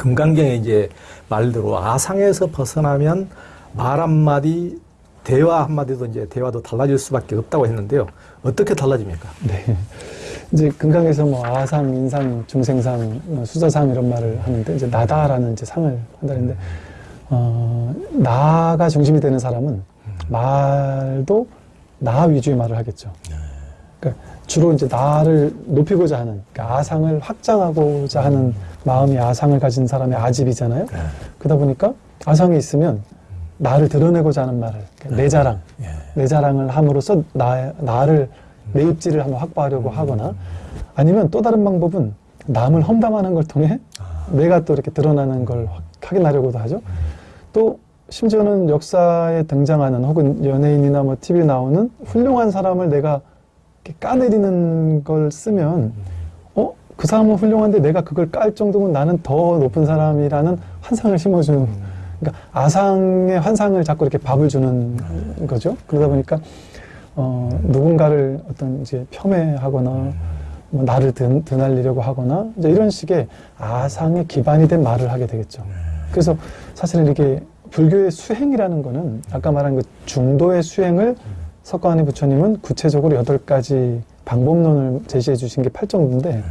금강경의 이제 말대로 아상에서 벗어나면 말 한마디, 대화 한마디도 이제 대화도 달라질 수밖에 없다고 했는데요. 어떻게 달라집니까? 네. 이제 금강에서 뭐 아상, 인상, 중생상, 뭐 수자상 이런 말을 하는데 이제 나다라는 이제 상을 한다는데 어, 나가 중심이 되는 사람은 말도 나 위주의 말을 하겠죠. 주로 이제 나를 높이고자 하는 그러니까 아상을 확장하고자 하는 마음이 아상을 가진 사람의 아집이잖아요. 그러다 보니까 아상이 있으면 나를 드러내고자 하는 말을 그러니까 내 자랑, 예. 내 자랑을 함으로써 나, 나를 내 입지를 한번 확보하려고 하거나 아니면 또 다른 방법은 남을 험담하는 걸 통해 내가 또 이렇게 드러나는 걸 확- 확인하려고도 하죠. 또 심지어는 역사에 등장하는 혹은 연예인이나 뭐 TV에 나오는 훌륭한 사람을 내가 까내리는 걸 쓰면 어? 그 사람은 훌륭한데 내가 그걸 깔 정도면 나는 더 높은 사람이라는 환상을 심어주는 그러니까 아상의 환상을 자꾸 이렇게 밥을 주는 거죠. 그러다 보니까 어, 누군가를 어떤 이제 폄훼하거나 뭐 나를 드, 드날리려고 하거나 이제 이런 식의 아상의 기반이 된 말을 하게 되겠죠. 그래서 사실은 이게 불교의 수행이라는 거는 아까 말한 그 중도의 수행을 석가모니 부처님은 구체적으로 여덟 가지 방법론을 제시해 주신 게 팔정도인데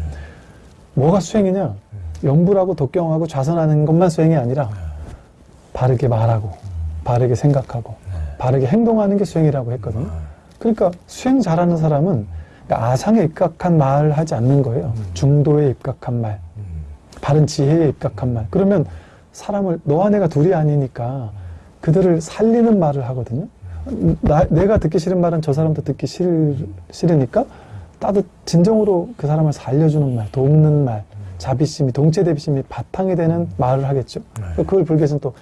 뭐가 수행이냐? 염불하고 독경하고 좌선하는 것만 수행이 아니라 바르게 말하고 바르게 생각하고 바르게 행동하는 게 수행이라고 했거든요. 그러니까 수행 잘하는 사람은 그러니까 아상에 입각한 말을 하지 않는 거예요. 중도에 입각한 말, 바른 지혜에 입각한 말. 그러면 사람을 너와 내가 둘이 아니니까 그들을 살리는 말을 하거든요. 나, 내가 듣기 싫은 말은 저 사람도 듣기 싫, 싫으니까 따뜻 진정으로 그 사람을 살려주는 말, 돕는 말, 자비심이 동체 대비심이 바탕이 되는 말을 하겠죠. 그걸 불교에서는 또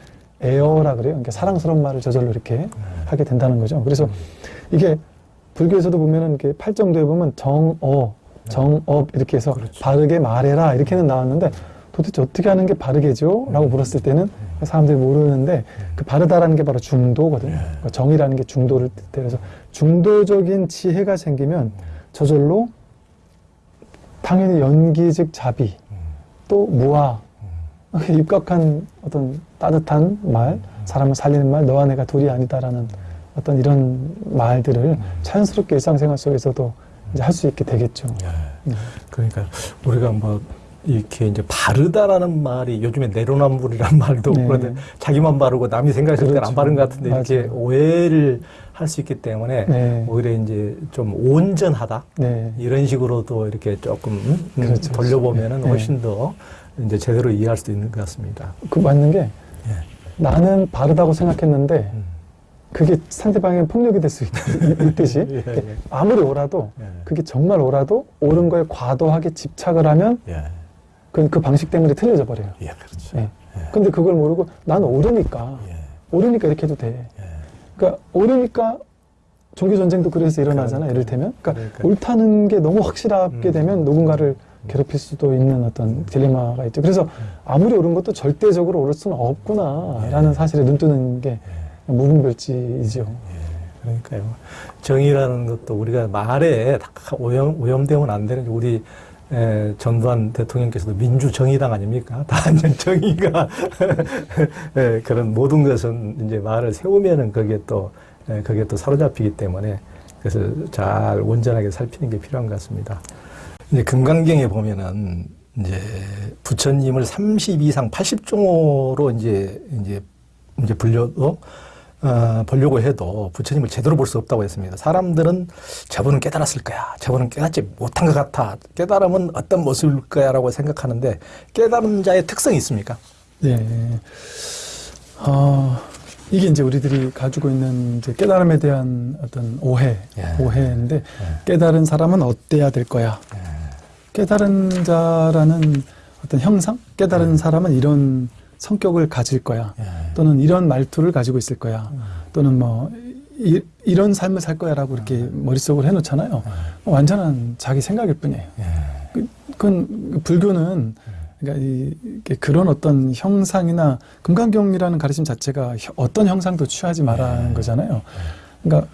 에어라 그래요. 그러니까 사랑스러운 말을 저절로 이렇게 하게 된다는 거죠. 그래서 이게 불교에서도 보면은 이렇게 팔정도에 보면 정어, 정업 이렇게 해서 바르게 말해라 이렇게는 나왔는데 도대체 어떻게 하는 게 바르게죠? 라고 물었을 때는 사람들이 모르는데 그 바르다라는 게 바로 중도거든요. 그러니까 정이라는 게 중도를 뜻해요. 그래서 중도적인 지혜가 생기면 저절로 당연히 연기 즉 자비 또 무아 입각한 어떤 따뜻한 말 사람을 살리는 말 너와 내가 둘이 아니다라는 어떤 이런 말들을 자연스럽게 일상생활 속에서도 이제 할수 있게 되겠죠. 네. 그러니까 우리가 뭐 이렇게 이제 바르다라는 말이 요즘에 내로남불이라는 말도 네. 그런데 자기만 바르고 남이 생각했을 때는 안 그렇죠. 바른 것 같은데 이렇게 맞아요. 오해를 할 수 있기 때문에 네. 오히려 이제 좀 온전하다 네. 이런 식으로도 이렇게 조금 음, 그렇죠. 돌려보면은 네. 훨씬 더 이제 제대로 이해할 수도 있는 것 같습니다. 그 맞는 게 예. 나는 바르다고 생각했는데 음. 그게 상대방에게 폭력이 될 수 있듯이 예, 예. 아무리 옳아도 예. 그게 정말 옳아도 옳은 거에 과도하게 집착을 하면 예. 그, 그 방식 때문에 틀려져 버려요. 예, 그렇죠. 예. 예. 근데 그걸 모르고 난 옳으니까 예. 옳으니까 이렇게 해도 돼. 예. 그러니까 옳으니까 종교 전쟁도 그래서 일어나잖아. 이를테면, 그러니까 그러니까요. 옳다는 게 너무 확실하게 음. 되면 누군가를 괴롭힐 수도 있는 어떤 딜레마가 있죠. 그래서 아무리 옳은 것도 절대적으로 옳을 수는 없구나라는 사실에 눈뜨는 게 무분별지이죠. 그러니까요. 정의라는 것도 우리가 말에 다 오염, 오염되면 안 되는 게 우리 에, 전두환 대통령께서도 민주정의당 아닙니까? 다 이제 정의가 에, 그런 모든 것은 이제 말을 세우면은 그게 또 에, 그게 또 사로잡히기 때문에 그래서 잘 온전하게 살피는 게 필요한 것 같습니다. 이제 금강경에 보면은 이제 부처님을 30 이상 80종호로 이제 이제 이제 불려도 어, 보려고 해도 부처님을 제대로 볼 수 없다고 했습니다. 사람들은 저분은 깨달았을 거야. 저분은 깨닫지 못한 것 같아. 깨달으면 어떤 모습일 거야 라고 생각하는데 깨달은 자의 특성이 있습니까? 예. 어, 이게 이제 우리들이 가지고 있는 이제 깨달음에 대한 어떤 오해, 예. 오해인데 깨달은 사람은 어때야 될 거야. 예. 깨달은 자라는 어떤 형상, 깨달은 사람은 이런 성격을 가질 거야. 예. 또는 이런 말투를 가지고 있을 거야. 또는 뭐 이, 런 삶을 살 거야라고 이렇게 머릿속으로 해놓잖아요. 완전한 자기 생각일 뿐이에요. 예. 그, 그건 불교는 그러니까 이, 그런 어떤 형상이나 금강경이라는 가르침 자체가 혀- 어떤 형상도 취하지 말라는 거잖아요. 그러니까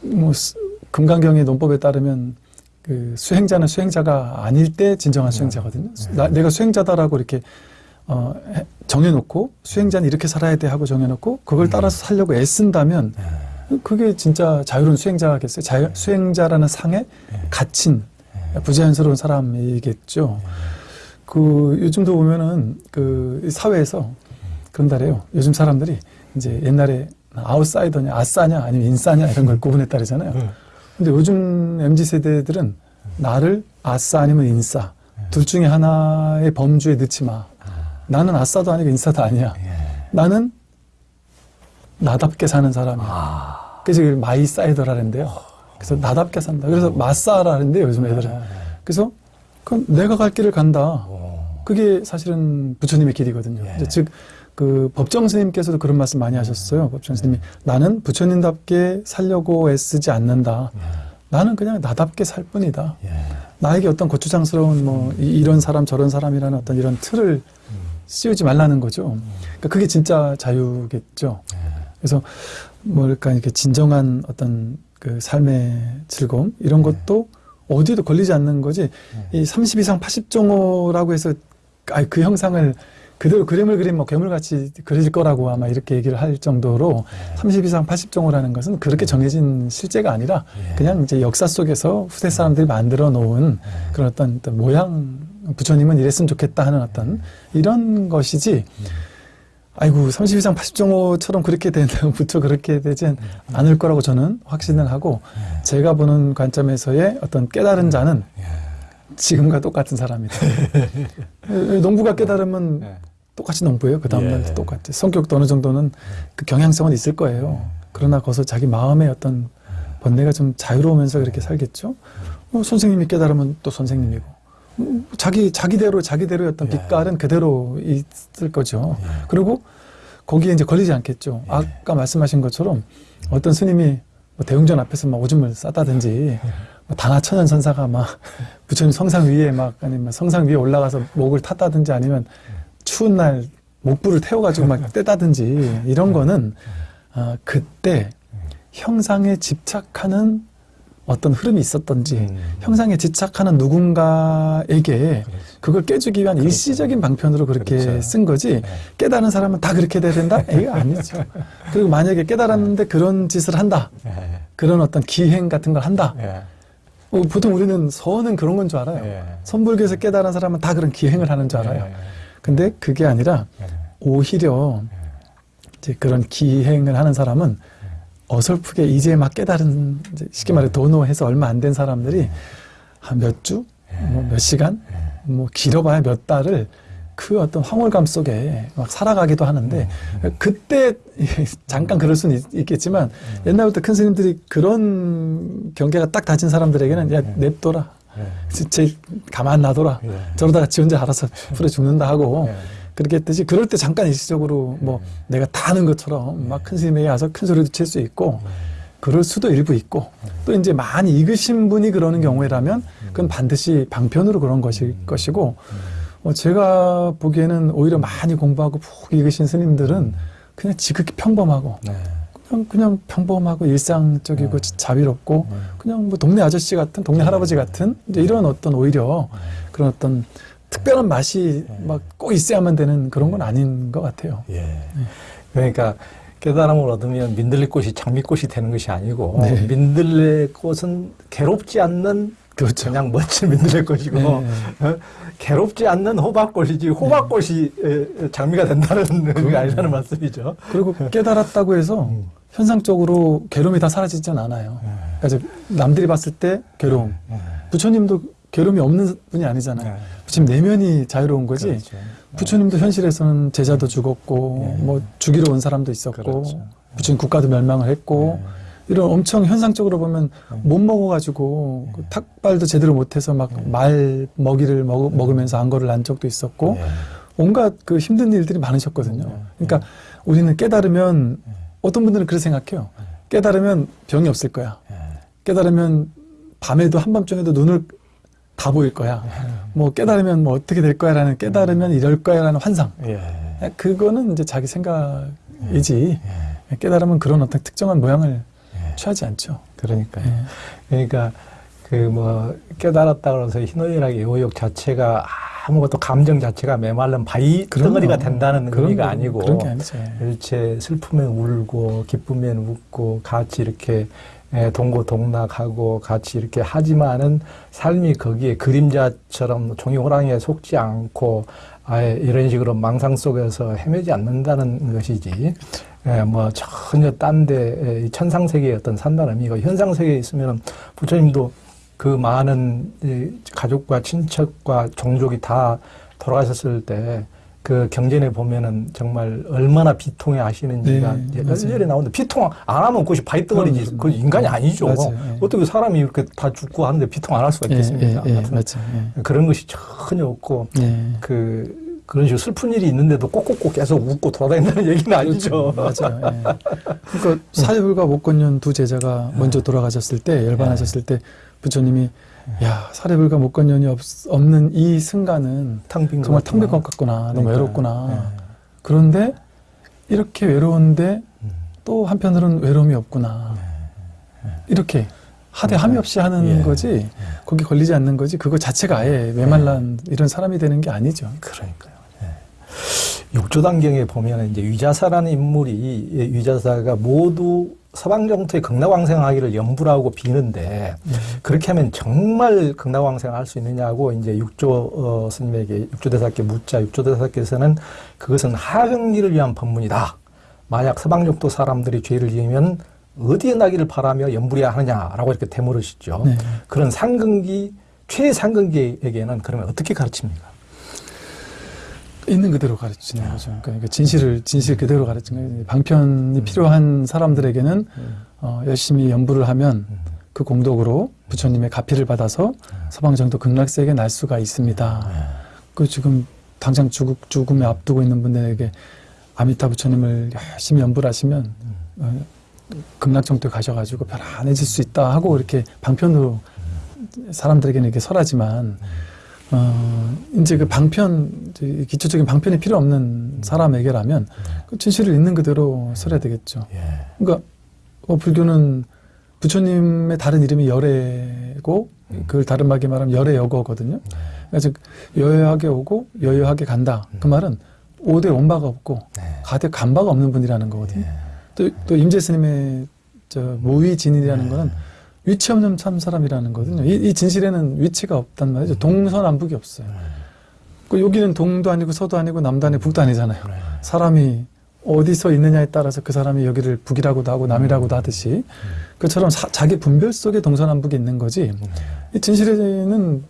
뭐 스- 금강경의 논법에 따르면 그 수행자는 수행자가 아닐 때 진정한 수행자거든요. 나- 내가 수행자다라고 이렇게 어, 해- 정해놓고 수행자는 이렇게 살아야 돼 하고 정해놓고 그걸 따라서 살려고 애쓴다면 예. 그게 진짜 자유로운 수행자겠어요. 자유, 수행자라는 상에 갇힌 부자연스러운 사람이겠죠. 그 요즘도 보면은 그 사회에서 그런다래요. 요즘 사람들이 이제 옛날에 아웃사이더냐, 아싸냐, 아니면 인싸냐 이런 걸 구분했다 그러잖아요. 음. 근데 요즘 MZ 세대들은 나를 아싸 아니면 인싸 둘 중에 하나의 범주에 넣지 마. 나는 아싸도 아니고 인싸도 아니야. 예. 나는 나답게 사는 사람이야. 아. 그래서 이걸 my sider라는데요. 그래서 나답게 산다. 그래서 마싸라는데 요즘 애들은. 그래서 그럼 내가 갈 길을 간다. 어. 그게 사실은 부처님의 길이거든요. 예. 즉, 그 법정 스님께서도 그런 말씀 많이 하셨어요. 법정 스님이. 나는 부처님답게 살려고 애쓰지 않는다. 나는 그냥 나답게 살 뿐이다. 예. 나에게 어떤 고추장스러운 뭐 이- 이런 사람 저런 사람이라는 어떤 이런 틀을 씌우지 말라는 거죠. 그러니까 그게 진짜 자유겠죠. 그래서 뭐랄까 이렇게 진정한 어떤 그 삶의 즐거움 이런 것도 어디에도 걸리지 않는 거지. 이 30 이상 80종호라고 해서 아그 형상을 그대로 그림을 그리면 뭐 괴물같이 그려질 거라고 아마 이렇게 얘기를 할 정도로 30 이상 80종호라는 것은 그렇게 정해진 실제가 아니라 예. 그냥 이제 역사 속에서 후대 사람들이 만들어 놓은 그런 어떤, 어떤 모양 부처님은 이랬으면 좋겠다 하는 어떤 이런 것이지 아이고 30 이상 80종호처럼 그렇게 된다고 부처 그렇게 되진 않을 거라고 저는 확신을 하고 제가 보는 관점에서의 어떤 깨달은 자는 지금과 똑같은 사람이다. 농부가 깨달으면 예. 똑같이 농부예요. 그 다음날 예. 똑같이. 성격도 어느 정도는 그 경향성은 있을 거예요. 그러나 거기서 자기 마음의 어떤 번뇌가 좀 자유로우면서 그렇게 살겠죠. 어, 선생님이 깨달으면 또 선생님이고. 음, 자기, 자기대로, 자기대로의 어떤 예. 빛깔은 그대로 있을 거죠. 예. 그리고 거기에 이제 걸리지 않겠죠. 아까 말씀하신 것처럼 어떤 스님이 뭐 대웅전 앞에서 막 오줌을 쌌다든지 뭐 다나천연 선사가 막 부처님 성상 위에 막 아니면 성상 위에 올라가서 목을 탔다든지 아니면 추운 날 목불을 태워가지고 막 떼다든지 이런 거는 아, 그때 형상에 집착하는 어떤 흐름이 있었던지 음. 형상에 집착하는 누군가에게 그걸 깨주기 위한 일시적인 방편으로 그렇게 그렇죠. 쓴 거지 깨달은 사람은 다 그렇게 돼야 된다? 이거 아니죠. 그리고 만약에 깨달았는데 그런 짓을 한다. 예. 그런 어떤 기행 같은 걸 한다. 예. 어, 보통 우리는 서는 그런 건 줄 알아요. 예. 선불교에서 깨달은 사람은 다 그런 기행을 하는 줄 알아요. 예. 근데 그게 아니라 예. 오히려 이제 그런 기행을 하는 사람은 어설프게 이제 막 깨달은 이제 쉽게 말해 도노해서 얼마 안 된 사람들이 한 몇 주, 뭐 몇 시간, 뭐 길어봐야 몇 달을 그 어떤 황홀감 속에 막 살아가기도 하는데 그때 잠깐 그럴 수는 있, 있겠지만 옛날부터 큰 스님들이 그런 경계가 딱 다진 사람들에게는 야 냅둬라. 예. 제 가만 놔둬라. 예. 저러다가 지 혼자 알아서 풀어 죽는다 하고 예. 그렇게 했듯이 그럴 때 잠깐 일시적으로 뭐 내가 다 아는 것처럼 막 큰 스님에게 와서 큰 소리도 칠 수 있고 그럴 수도 일부 있고 또 이제 많이 익으신 분이 그러는 경우라면 그건 반드시 방편으로 그런 것일 것이고 어, 제가 보기에는 오히려 많이 공부하고 푹 익으신 스님들은 그냥 지극히 평범하고 네. 그냥, 그냥 평범하고 일상적이고 자비롭고 그냥 뭐 동네 아저씨 같은 동네 할아버지 같은 이제 이런 어떤 오히려 그런 어떤 특별한 맛이 막 꼭 있어야만 되는 그런 건 아닌 것 같아요. 예. 그러니까 깨달음을 얻으면 민들레 꽃이 장미꽃이 되는 것이 아니고 네. 민들레 꽃은 괴롭지 않는 그렇죠. 그냥 멋진 민들레 꽃이고 네. 어? 괴롭지 않는 호박꽃이지 호박꽃이 에, 장미가 된다는 게 아니라는 말씀이죠. 그리고 깨달았다고 해서 음. 현상적으로 괴로움이 다 사라지진 않아요. 그러니까 이제 남들이 봤을 때 괴로움. 예. 부처님도 괴로움이 없는 분이 아니잖아요. 네. 부처님 내면이 자유로운 거지. 그렇죠. 부처님도 현실에서는 제자도 죽었고 예. 뭐 죽이러 온 사람도 있었고 그렇죠. 부처님 국가도 멸망을 했고 예. 이런 엄청 현상적으로 보면 못 먹어가지고 그 탁발도 제대로 못해서 막 말 먹이를 먹, 먹으면서 안거를 난 적도 있었고 예. 온갖 그 힘든 일들이 많으셨거든요. 그러니까 우리는 깨달으면 어떤 분들은 그렇게 생각해요. 깨달으면 병이 없을 거야. 예. 깨달으면 밤에도 한밤중에도 눈을 다 보일 거야. 뭐 깨달으면 뭐 어떻게 될 거야라는 깨달으면 이럴 거야라는 환상. 예. 그거는 이제 자기 생각이지. 깨달으면 그런 어떤 특정한 모양을 예. 취하지 않죠. 그러니까요. 예. 그러니까 그 뭐 깨달았다 그래서 희노애락의 의욕 자체가 아무것도 감정 자체가 메말른 바위. 덩어리가 된다는 그런 의미가 거- 아니고 그런 게 아니죠. 일체 슬프면 울고 기쁘면 웃고 같이 이렇게 에, 동고동락하고 같이 이렇게 하지만은 삶이 거기에 그림자처럼 종이 호랑이에 속지 않고 아예 이런 식으로 망상 속에서 헤매지 않는다는 것이지. 예, 뭐 전혀 딴데 천상 세계의 어떤 산다는 의미가 현상 세계에 있으면 부처님도 그 많은 이 가족과 친척과 종족이 다 돌아가셨을 때 그 경전에 보면은 정말 얼마나 비통해 하시는지가 네, 맞아요. 열렬히 나오는데 비통 안 하면 그것이 바위덩어리지 그럼, 그 인간이 아니죠. 맞아요. 예. 어떻게 사람이 이렇게 다 죽고 하는데 비통 안 할 수가 예, 있겠습니까? 예, 예, 맞죠. 예. 그런 것이 전혀 없고 예. 그 그런 식으로 슬픈 일이 있는데도 꼭꼭꼭 계속 웃고 돌아다닌다는 얘기는 아니죠. 맞아요. 예. 그러니까 사리불과 목건년 두 제자가 먼저 돌아가셨을 때 열반하셨을 때 부처님이 야 사리불과 목건년이 없, 없는 이 순간은 탕빈 정말 탕비것 같구나. 너무 그러니까, 외롭구나. 그런데 이렇게 외로운데 음. 또 한편으로는 외로움이 없구나. 이렇게 하대 함이 없이 하는 예. 거지 거기 걸리지 않는 거지 그거 자체가 아예 메말란 이런 사람이 되는 게 아니죠. 그러니까요. 예. 육조단경에 보면 이제 위자사라는 인물이 이 위자사가 모두 서방 정토의 극락왕생하기를 염불하고 비는데 그렇게 하면 정말 극락왕생을 할 수 있느냐고 이제 육조 어, 스님에게 육조대사께 묻자 육조대사께서는 그것은 하경리를 위한 법문이다. 만약 서방 정토 사람들이 죄를 지으면 어디에 나기를 바라며 염불해야 하느냐라고 이렇게 대물으시죠. 네. 그런 상근기 최상근기에게는 그러면 어떻게 가르칩니까? 있는 그대로 가르치는 거죠. 그러니까 진실을 진실 그대로 가르치는 거예요. 방편이 필요한 사람들에게는 어, 열심히 연부를 하면 그 공덕으로 부처님의 가피를 받아서 서방정도 극락세계에 날 수가 있습니다. 그 지금 당장 죽, 죽음에 앞두고 있는 분들에게 아미타 부처님을 열심히 연부를 하시면 어, 극락정토에 가셔가지고 편안해질 수 있다 하고 이렇게 방편으로 사람들에게는 이렇게 설하지만 어, 이제 그 방편, 이제 기초적인 방편이 필요 없는 사람에게라면 그 진실을 있는 그대로 설해야 되겠죠. 예. 그러니까 어, 불교는 부처님의 다른 이름이 열애고 그걸 다른 말로 말하면 열애여거거든요. 그러니까 즉 여여하게 오고 여여하게 간다. 그 말은 오대 원바가 없고 네. 가대 간바가 없는 분이라는 거거든요. 또, 또 임재 스님의 저 모위진이라는 거는 위치 없는 참 사람이라는 거거든요. 이, 이 진실에는 위치가 없단 말이죠. 동서남북이 없어요. 그 여기는 동도 아니고 서도 아니고 남도 아니고 북도 아니잖아요. 사람이 어디서 있느냐에 따라서 그 사람이 여기를 북이라고도 하고 남이라고도 하듯이 그처럼 사- 자기 분별 속에 동서남북이 있는 거지. 이 진실에는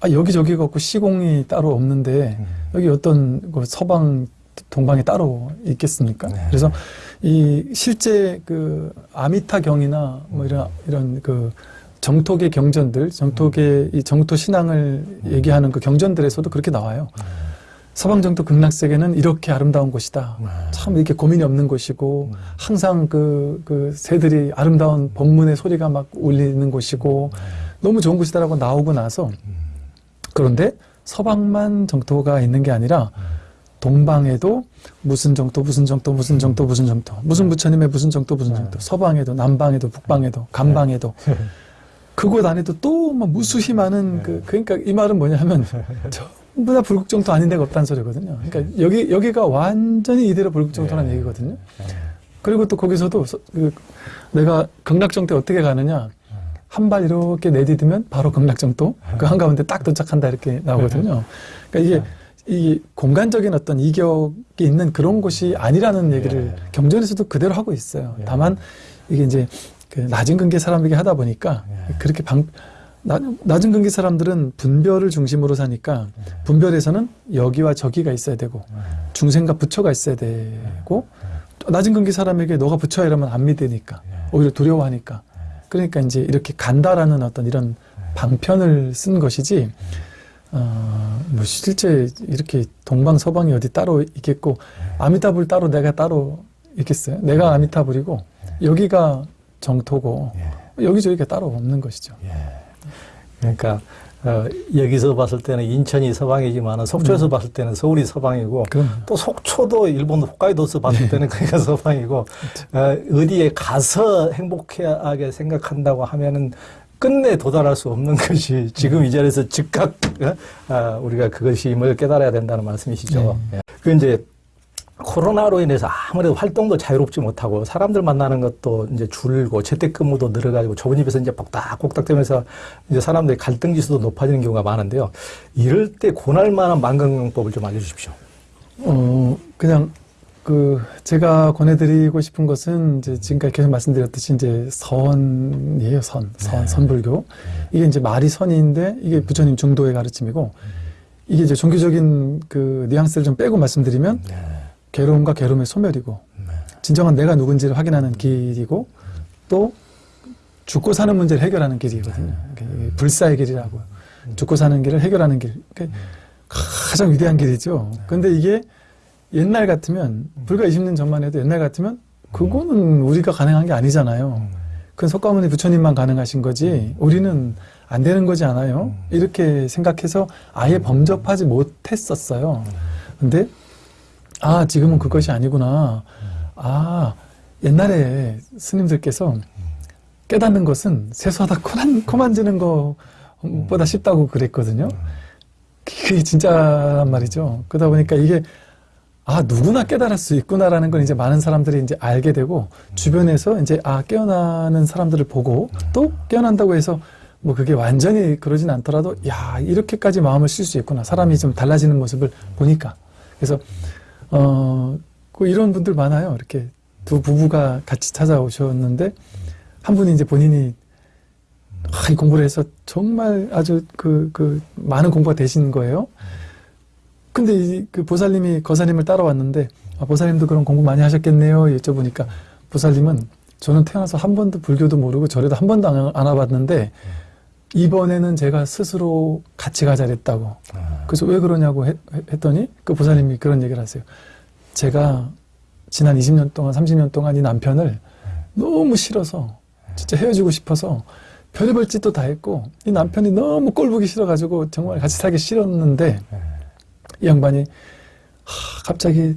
아, 여기저기가 없고 시공이 따로 없는데 여기 어떤 그 서방 동방이 따로 있겠습니까? 네. 그래서 이 실제 그 아미타 경이나 뭐 이런 이런 그 정토계 경전들, 정토계 이 정토 신앙을 얘기하는 그 경전들에서도 그렇게 나와요. 서방 정토 극락세계는 이렇게 아름다운 곳이다. 참 이렇게 고민이 없는 곳이고 항상 그, 그 새들이 아름다운 법문의 소리가 막 울리는 곳이고 너무 좋은 곳이다라고 나오고 나서 그런데 서방만 정토가 있는 게 아니라 동방에도 무슨 정토 무슨 정토 무슨 정토 무슨 정토. 무슨 부처님의 무슨 정토 무슨 정토. 서방에도 남방에도 북방에도 감방에도. 그곳 안에도 또 막 무수히 많은 그 그러니까 이 말은 뭐냐면 전부 다 불국정토 아닌 데가 없다는 소리거든요. 그러니까 여기 여기가 완전히 이대로 불국정토라는 얘기거든요. 그리고 또 거기서도 서- 그 내가 극락정토에 어떻게 가느냐? 한 발 이렇게 내디디면 바로 극락정토? 그 한가운데 딱 도착한다 이렇게 나오거든요. 그러니까 이게 이 공간적인 어떤 이격이 있는 그런 곳이 아니라는 얘기를 예. 경전에서도 그대로 하고 있어요. 예. 다만 이게 이제 그 낮은 근기 사람에게 하다 보니까 예. 그렇게 방 낮- 낮은 근기 사람들은 분별을 중심으로 사니까 분별에서는 여기와 저기가 있어야 되고 중생과 부처가 있어야 되고 낮은 근기 사람에게 너가 부처야 이러면 안 믿으니까 오히려 두려워하니까. 그러니까 이제 이렇게 간다라는 어떤 이런 방편을 쓴 것이지 어, 뭐 실제 이렇게 동방 서방이 어디 따로 있겠고 아미타불 따로 내가 따로 있겠어요? 내가 아미타불이고 여기가 정토고 여기저기가 따로 없는 것이죠. 그러니까 어, 여기서 봤을 때는 인천이 서방이지만 속초에서 봤을 때는 서울이 서방이고 그럼. 또 속초도 일본 홋카이도에서 봤을 때는 거기가 서방이고 어, 어디에 가서 행복하게 생각한다고 하면은 끝내 도달할 수 없는 것이 지금 이 자리에서 즉각 어? 아, 우리가 그것임을 깨달아야 된다는 말씀이시죠. 예. 그 이제 코로나로 인해서 아무래도 활동도 자유롭지 못하고 사람들 만나는 것도 이제 줄고 재택근무도 늘어가지고 좁은 집에서 이제 복닥복닥 되면서 이제 사람들의 갈등 지수도 높아지는 경우가 많은데요. 이럴 때 권할 만한 만강영법을 좀 알려주십시오. 어, 그냥 그 제가 권해드리고 싶은 것은 이제 지금까지 계속 말씀드렸듯이 이제 선이에요 선, 선, 네. 선불교. 이게 이제 말이 선인데 이게 부처님 중도의 가르침이고 이게 이제 종교적인 그 뉘앙스를 좀 빼고 말씀드리면 네. 괴로움과 괴로움의 소멸이고 진정한 내가 누군지를 확인하는 길이고 또 죽고 사는 문제를 해결하는 길이거든요. 이게 불사의 길이라고 죽고 사는 길을 해결하는 길. 그러니까 가장 위대한 길이죠. 근데 이게 옛날 같으면 불과 20년 전만 해도 옛날 같으면 그거는 우리가 가능한 게 아니잖아요. 그건 석가모니 부처님만 가능하신 거지 우리는 안 되는 거지 않아요. 이렇게 생각해서 아예 범접하지 못했었어요. 근데 아 지금은 그것이 아니구나. 아 옛날에 스님들께서 깨닫는 것은 세수하다 코만, 코 만지는 것보다 쉽다고 그랬거든요. 그게 진짜란 말이죠. 그러다 보니까 이게 아 누구나 깨달을 수 있구나라는 걸 이제 많은 사람들이 이제 알게 되고 주변에서 이제 아 깨어나는 사람들을 보고 또 깨어난다고 해서 뭐 그게 완전히 그러진 않더라도 야 이렇게까지 마음을 쓸 수 있구나. 사람이 좀 달라지는 모습을 보니까. 그래서 어그 이런 분들 많아요. 이렇게 두 부부가 같이 찾아오셨는데 한 분이 이제 본인이 아, 이 공부를 해서 정말 아주 그, 그, 많은 공부가 되신 거예요. 근데 이, 그 보살님이 거사님을 따라왔는데, 아, 보살님도 그런 공부 많이 하셨겠네요. 여쭤보니까, 보살님은 저는 태어나서 한 번도 불교도 모르고 절에도 한 번도 안, 안 와봤는데, 이번에는 제가 스스로 같이 가자 그랬다고. 그래서 왜 그러냐고 했, 했더니, 그 보살님이 그런 얘기를 하세요. 제가 지난 20년 동안, 30년 동안 이 남편을 너무 싫어서, 진짜 헤어지고 싶어서, 별의별 짓도 다 했고 이 남편이 너무 꼴 보기 싫어가지고 정말 같이 살기 싫었는데 이 양반이 하, 갑자기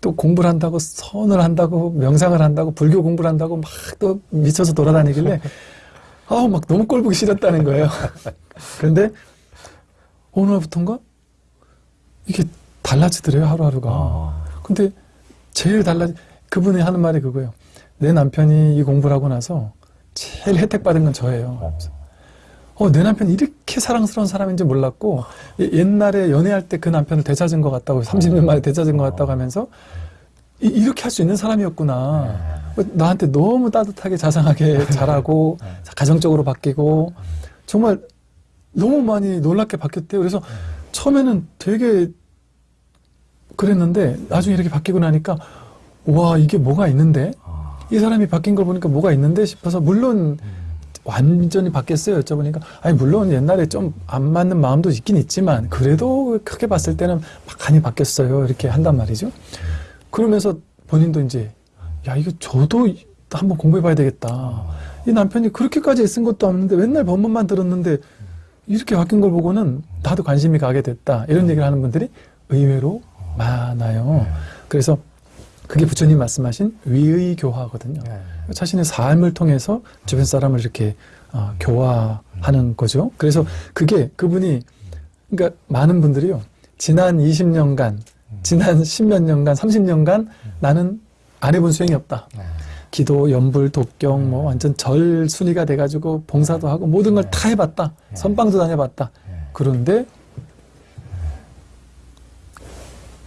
또 공부를 한다고 선을 한다고 명상을 한다고 불교 공부를 한다고 막 또 미쳐서 돌아다니길래 아우 막 너무 꼴보기 싫었다는 거예요. 그런데 어느 날부턴가 이게 달라지더래요 하루하루가. 아. 근데 제일 달라지 그분이 하는 말이 그거예요. 내 남편이 이 공부를 하고 나서 제일 혜택 받은 건 저예요. 어, 내 남편이 이렇게 사랑스러운 사람인지 몰랐고 예- 옛날에 연애할 때 그 남편을 되찾은 것 같다고 30년 만에 되찾은 것 같다고 하면서 이, 렇게 할 수 있는 사람이었구나. 나한테 너무 따뜻하게 자상하게 잘하고 가정적으로 바뀌고 정말 너무 많이 놀랍게 바뀌었대요. 그래서 처음에는 되게 그랬는데 나중에 이렇게 바뀌고 나니까 와 이게 뭐가 있는데? 이 사람이 바뀐 걸 보니까 뭐가 있는데 싶어서 물론 완전히 바뀌었어요 여쭤보니까 아니 물론 옛날에 좀 안 맞는 마음도 있긴 있지만 그래도 크게 봤을 때는 많이 바뀌었어요. 이렇게 한단 말이죠. 그러면서 본인도 이제 야 이거 저도 한번 공부해 봐야 되겠다. 이 남편이 그렇게까지 애쓴 것도 없는데 맨날 법문만 들었는데 이렇게 바뀐 걸 보고는 나도 관심이 가게 됐다. 이런 얘기를 하는 분들이 의외로 많아요. 그래서 그게 부처님 말씀하신 위의 교화거든요. 자신의 삶을 통해서 주변 사람을 이렇게 어, 교화하는 거죠. 그래서 그게 그분이 그러니까 많은 분들이요. 지난 20년간, 지난 10몇 년간, 30년간 나는 안 해본 수행이 없다. 기도, 연불, 독경, 뭐 완전 절 순위가 돼가지고 봉사도 하고 모든 걸 다 해봤다. 선방도 다녀봤다. 그런데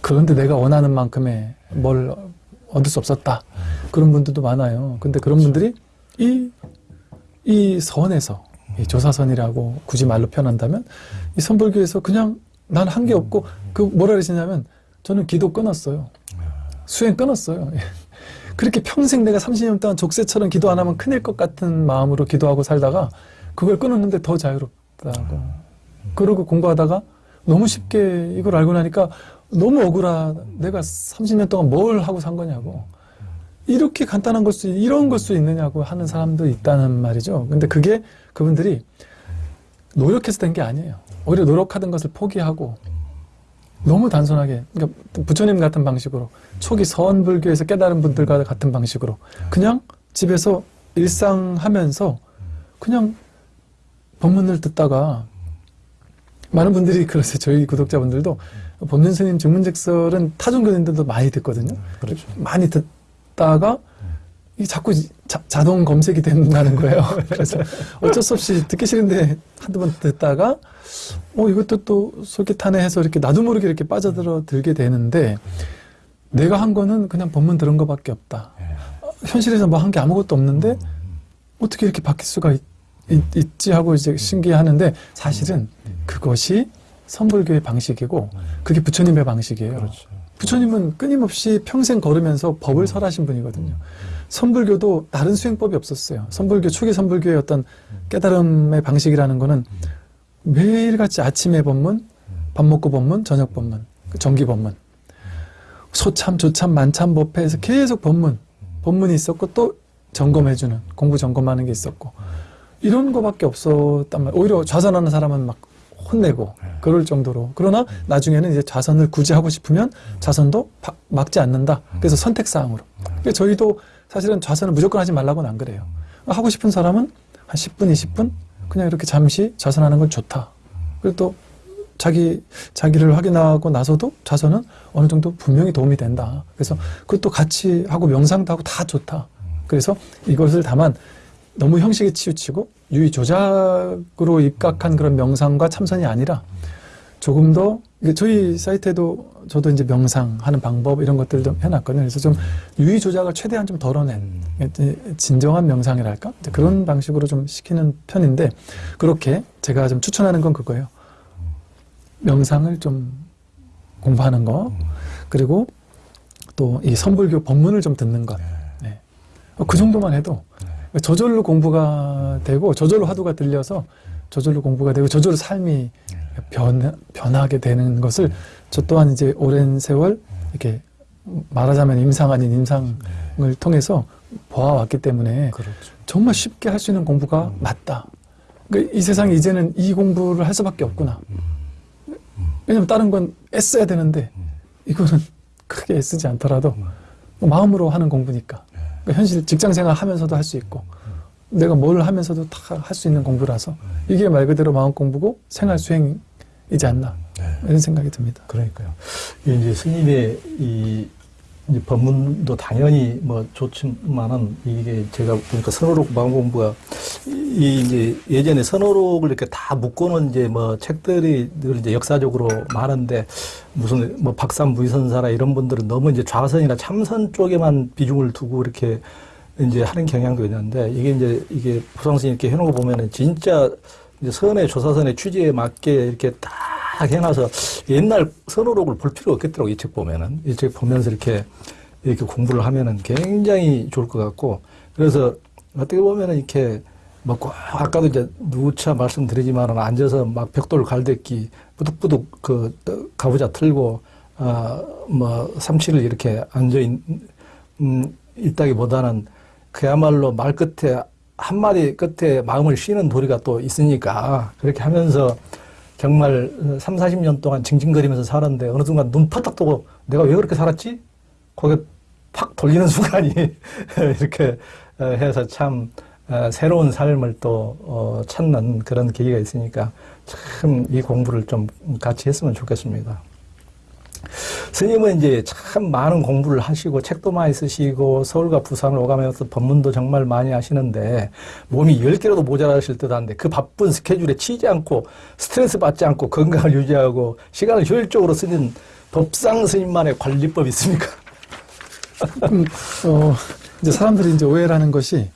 그런데 내가 원하는 만큼의 뭘 얻을 수 없었다. 그런 분들도 많아요. 근데 그런 분들이 이, 이 선에서, 이 조사선이라고 굳이 말로 표현한다면, 이 선불교에서 그냥 난 한 게 없고, 그 뭐라 그러시냐면, 저는 기도 끊었어요. 수행 끊었어요. 그렇게 평생 내가 30년 동안 족쇄처럼 기도 안 하면 큰일 것 같은 마음으로 기도하고 살다가, 그걸 끊었는데 더 자유롭다고. 그러고 공부하다가 너무 쉽게 이걸 알고 나니까 너무 억울하. 내가 30년 동안 뭘 하고 산 거냐고. 이렇게 간단한 걸 수, 이런 걸 수 있느냐고 하는 사람도 있다는 말이죠. 근데 그게 그분들이 노력해서 된 게 아니에요. 오히려 노력하던 것을 포기하고 너무 단순하게, 그러니까 부처님 같은 방식으로 초기 서원불교에서 깨달은 분들과 같은 방식으로 그냥 집에서 일상 하면서 그냥 법문을 듣다가 많은 분들이 그러세요. 저희 구독자분들도 법륜 스님 증문즉설은 타종 교인들도 많이 듣거든요. 그렇죠. 많이 듣다가 이 자꾸 자, 동 검색이 된다는 거예요. 그래서 어쩔 수 없이 듣기 싫은데 한두 번 듣다가 어 이것도 또 솔깃하네 해서 이렇게 나도 모르게 이렇게 빠져들어 들게 되는데 내가 한 거는 그냥 법문 들은 거밖에 없다. 어, 현실에서 뭐 한 게 아무것도 없는데 어떻게 이렇게 바뀔 수가 있, 있, 지 하고 이제 신기하는데 사실은 그것이 선불교의 방식이고 그게 부처님의 방식이에요. 그렇죠. 부처님은 끊임없이 평생 걸으면서 법을 설하신 분이거든요. 선불교도 다른 수행법이 없었어요. 선불교, 초기 선불교의 어떤 깨달음의 방식이라는 거는 매일같이 아침에 법문, 밥 먹고 법문, 저녁 법문, 그 정기 법문. 소참, 조참, 만참, 법회에서 계속 법문, 법문이 있었고 또 점검해주는, 공부 점검하는 게 있었고. 이런 거밖에 없었단 말이에요. 오히려 좌선하는 사람은 막 혼내고 그럴 정도로. 그러나 나중에는 이제 좌선을 굳이 하고 싶으면 좌선도 바- 막지 않는다. 그래서 선택사항으로. 그러니까 저희도 사실은 좌선을 무조건 하지 말라고는 안 그래요. 하고 싶은 사람은 한 10분, 20분 그냥 이렇게 잠시 좌선하는 건 좋다. 그리고 또 자기, 자기를 확인하고 나서도 좌선은 어느 정도 분명히 도움이 된다. 그래서 그것도 같이 하고 명상도 하고 다 좋다. 그래서 이것을 다만 너무 형식에 치우치고 유의 조작으로 입각한 그런 명상과 참선이 아니라 조금 더 저희 사이트에도 저도 이제 명상하는 방법 이런 것들도 해놨거든요. 그래서 좀 유의 조작을 최대한 좀 덜어낸 진정한 명상이랄까 그런 방식으로 좀 시키는 편인데 그렇게 제가 좀 추천하는 건 그거예요. 명상을 좀 공부하는 거 그리고 또 이 선불교 법문을 좀 듣는 것. 네. 그 정도만 해도 저절로 공부가 되고 저절로 화두가 들려서 저절로 공부가 되고 저절로 삶이 변, 변하게 되는 것을 저 또한 이제 오랜 세월 이렇게 말하자면 임상 아닌 임상을 통해서 보아왔기 때문에 그렇죠. 정말 쉽게 할 수 있는 공부가 맞다. 그러니까 이 세상에 이제는 이 공부를 할 수밖에 없구나. 왜냐면 다른 건 애써야 되는데 이거는 크게 애쓰지 않더라도 뭐 마음으로 하는 공부니까. 그러니까 현실 직장 생활 하면서도 할 수 있고 내가 뭘 하면서도 다 할 수 있는 공부라서 이게 말 그대로 마음 공부고 생활 수행이지 않나 이런 생각이 듭니다. 그러니까요. 이 이제 스님의 이 이제 법문도 당연히 뭐 좋지만은 이게 제가 보니까 선호록 마음 공부가 이 이제 예전에 선호록을 이렇게 다 묶고는 이제 뭐 책들이 늘 이제 역사적으로 많은데 무슨 뭐 박산 무이선사라 이런 분들은 너무 이제 좌선이나 참선 쪽에만 비중을 두고 이렇게 이제 하는 경향도 있는데 이게 이제 이게 부상스님 이렇게 해놓은 거 보면은 진짜 이제 선의 조사선의 취지에 맞게 이렇게 딱 해놔서 옛날 선호록을 볼 필요 없겠더라고 이 책 보면은. 이 책 보면서 이렇게 이렇게 공부를 하면은 굉장히 좋을 것 같고. 그래서 어떻게 보면은 이렇게 뭐꼭 아까도 이제 누차 말씀드리지만은 앉아서 막 벽돌 갈대기 부득부득 그 가부좌 틀고 아뭐 삼치를 이렇게 앉아 있, 음, 있다기보다는 그야말로 말 끝에 한마디 끝에 마음을 쉬는 도리가 또 있으니까 그렇게 하면서 정말 3, 40년 동안 징징거리면서 살았는데 어느 순간 눈 퍼딱 뜨고 내가 왜 그렇게 살았지? 거기에 팍 돌리는 순간이 이렇게 어, 해서 참 어, 새로운 삶을 또 어, 찾는 그런 계기가 있으니까 참 이 공부를 좀 같이 했으면 좋겠습니다. 스님은 이제 참 많은 공부를 하시고 책도 많이 쓰시고 서울과 부산을 오가면서 법문도 정말 많이 하시는데 몸이 10개라도 모자라실 듯 한데 그 바쁜 스케줄에 치지 않고 스트레스 받지 않고 건강을 유지하고 시간을 효율적으로 쓰는 법상 스님만의 관리법이 있습니까? 음, 어, 이제 사람들이 이제 오해를 하는 것이,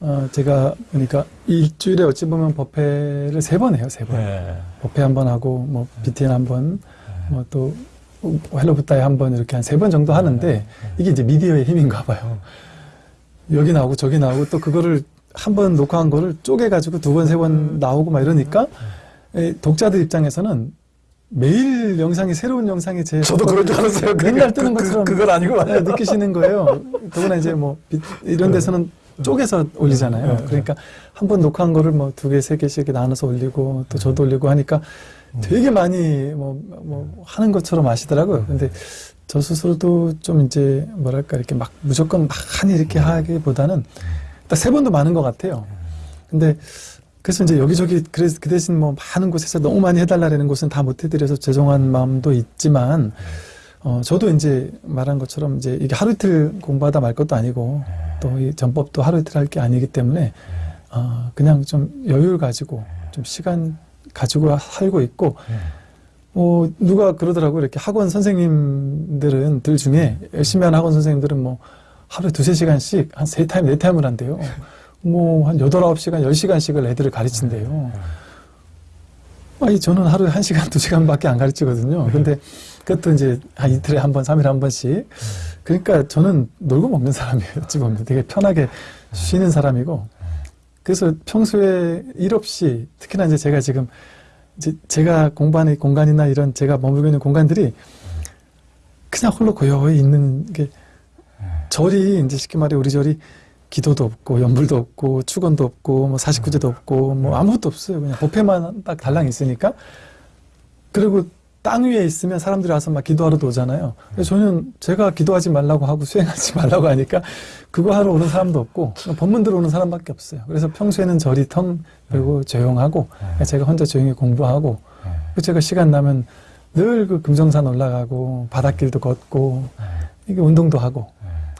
어, 제가 보니까 일주일에 어찌 보면 법회를 세 번 해요, 세 번. 네. 법회 한 번 하고, 뭐, BTN 한 번, 뭐 또, 헬로부타에 한 번 이렇게 한 세 번 정도 하는데, 이게 이제 미디어의 힘인가 봐요. 여기 나오고 저기 나오고 또 그거를 한 번 녹화한 거를 쪼개가지고 두 번, 세 번 나오고 막 이러니까, 에, 독자들 입장에서는 매일 영상이 새로운 영상이 제 저도 그런 줄 알았어요. 맨날 뜨는 그- 그- 것처럼 그 건 아니고. 네, 느끼시는 거예요. 더구나 이제 뭐 비- 이런 데서는 쪼개서 올리잖아요. 네, 그러니까 한 번 녹화한 거를 뭐 두 개, 세 개씩 이렇게 나눠서 올리고 또 저도 올리고 하니까 되게 많이 뭐, 뭐 하는 것처럼 아시더라고요. 근데 저 스스로도 좀 이제 뭐랄까 이렇게 막 무조건 많이 이렇게 하기보다는 딱 세 번도 많은 것 같아요. 근데 그래서 이제 여기저기 그래서 그 대신 뭐 많은 곳에서 너무 많이 해달라는 곳은 다 못해드려서 죄송한 마음도 있지만 어 저도 이제 말한 것처럼 이제 이게 하루 이틀 공부하다 말 것도 아니고 또 이 전법도 하루 이틀 할 게 아니기 때문에 어 그냥 좀 여유를 가지고 좀 시간 가지고 살고 있고 어 누가 그러더라고 이렇게 학원 선생님들은 들 중에 열심히 하는 학원 선생님들은 뭐 하루에 두세 시간씩 한 세 타임 네 타임을 한대요. 뭐 한 여덟 아홉 시간 열 시간씩을 애들을 가르친대요. 아니 저는 하루에 한 시간 두 시간밖에 안 가르치거든요. 근데 그것도 이제 한 이틀에 한 번, 삼일에 한 번씩. 그러니까 저는 놀고 먹는 사람이에요. 어찌 보면 되게 편하게 쉬는 사람이고. 그래서 평소에 일 없이 특히나 이제 제가 지금 이제 제가 공부하는 공간이나 이런 제가 머물고 있는 공간들이 그냥 홀로 고요히 있는 게 절이 이제 쉽게 말해 우리 절이 기도도 없고 연불도 없고 축원도 없고 뭐 사십구제도 없고 뭐 아무것도 없어요. 그냥 법회만 딱 달랑 있으니까. 그리고 땅 위에 있으면 사람들이 와서 막 기도하러도 오잖아요. 그래서 저는 제가 기도하지 말라고 하고 수행하지 말라고 하니까 그거 하러 오는 사람도 없고 법문 들어오는 사람밖에 없어요. 그래서 평소에는 절이 텅 그리고 조용하고 제가 혼자 조용히 공부하고 그리고 제가 시간 나면 늘 그 금정산 올라가고 바닷길도 걷고 이게 운동도 하고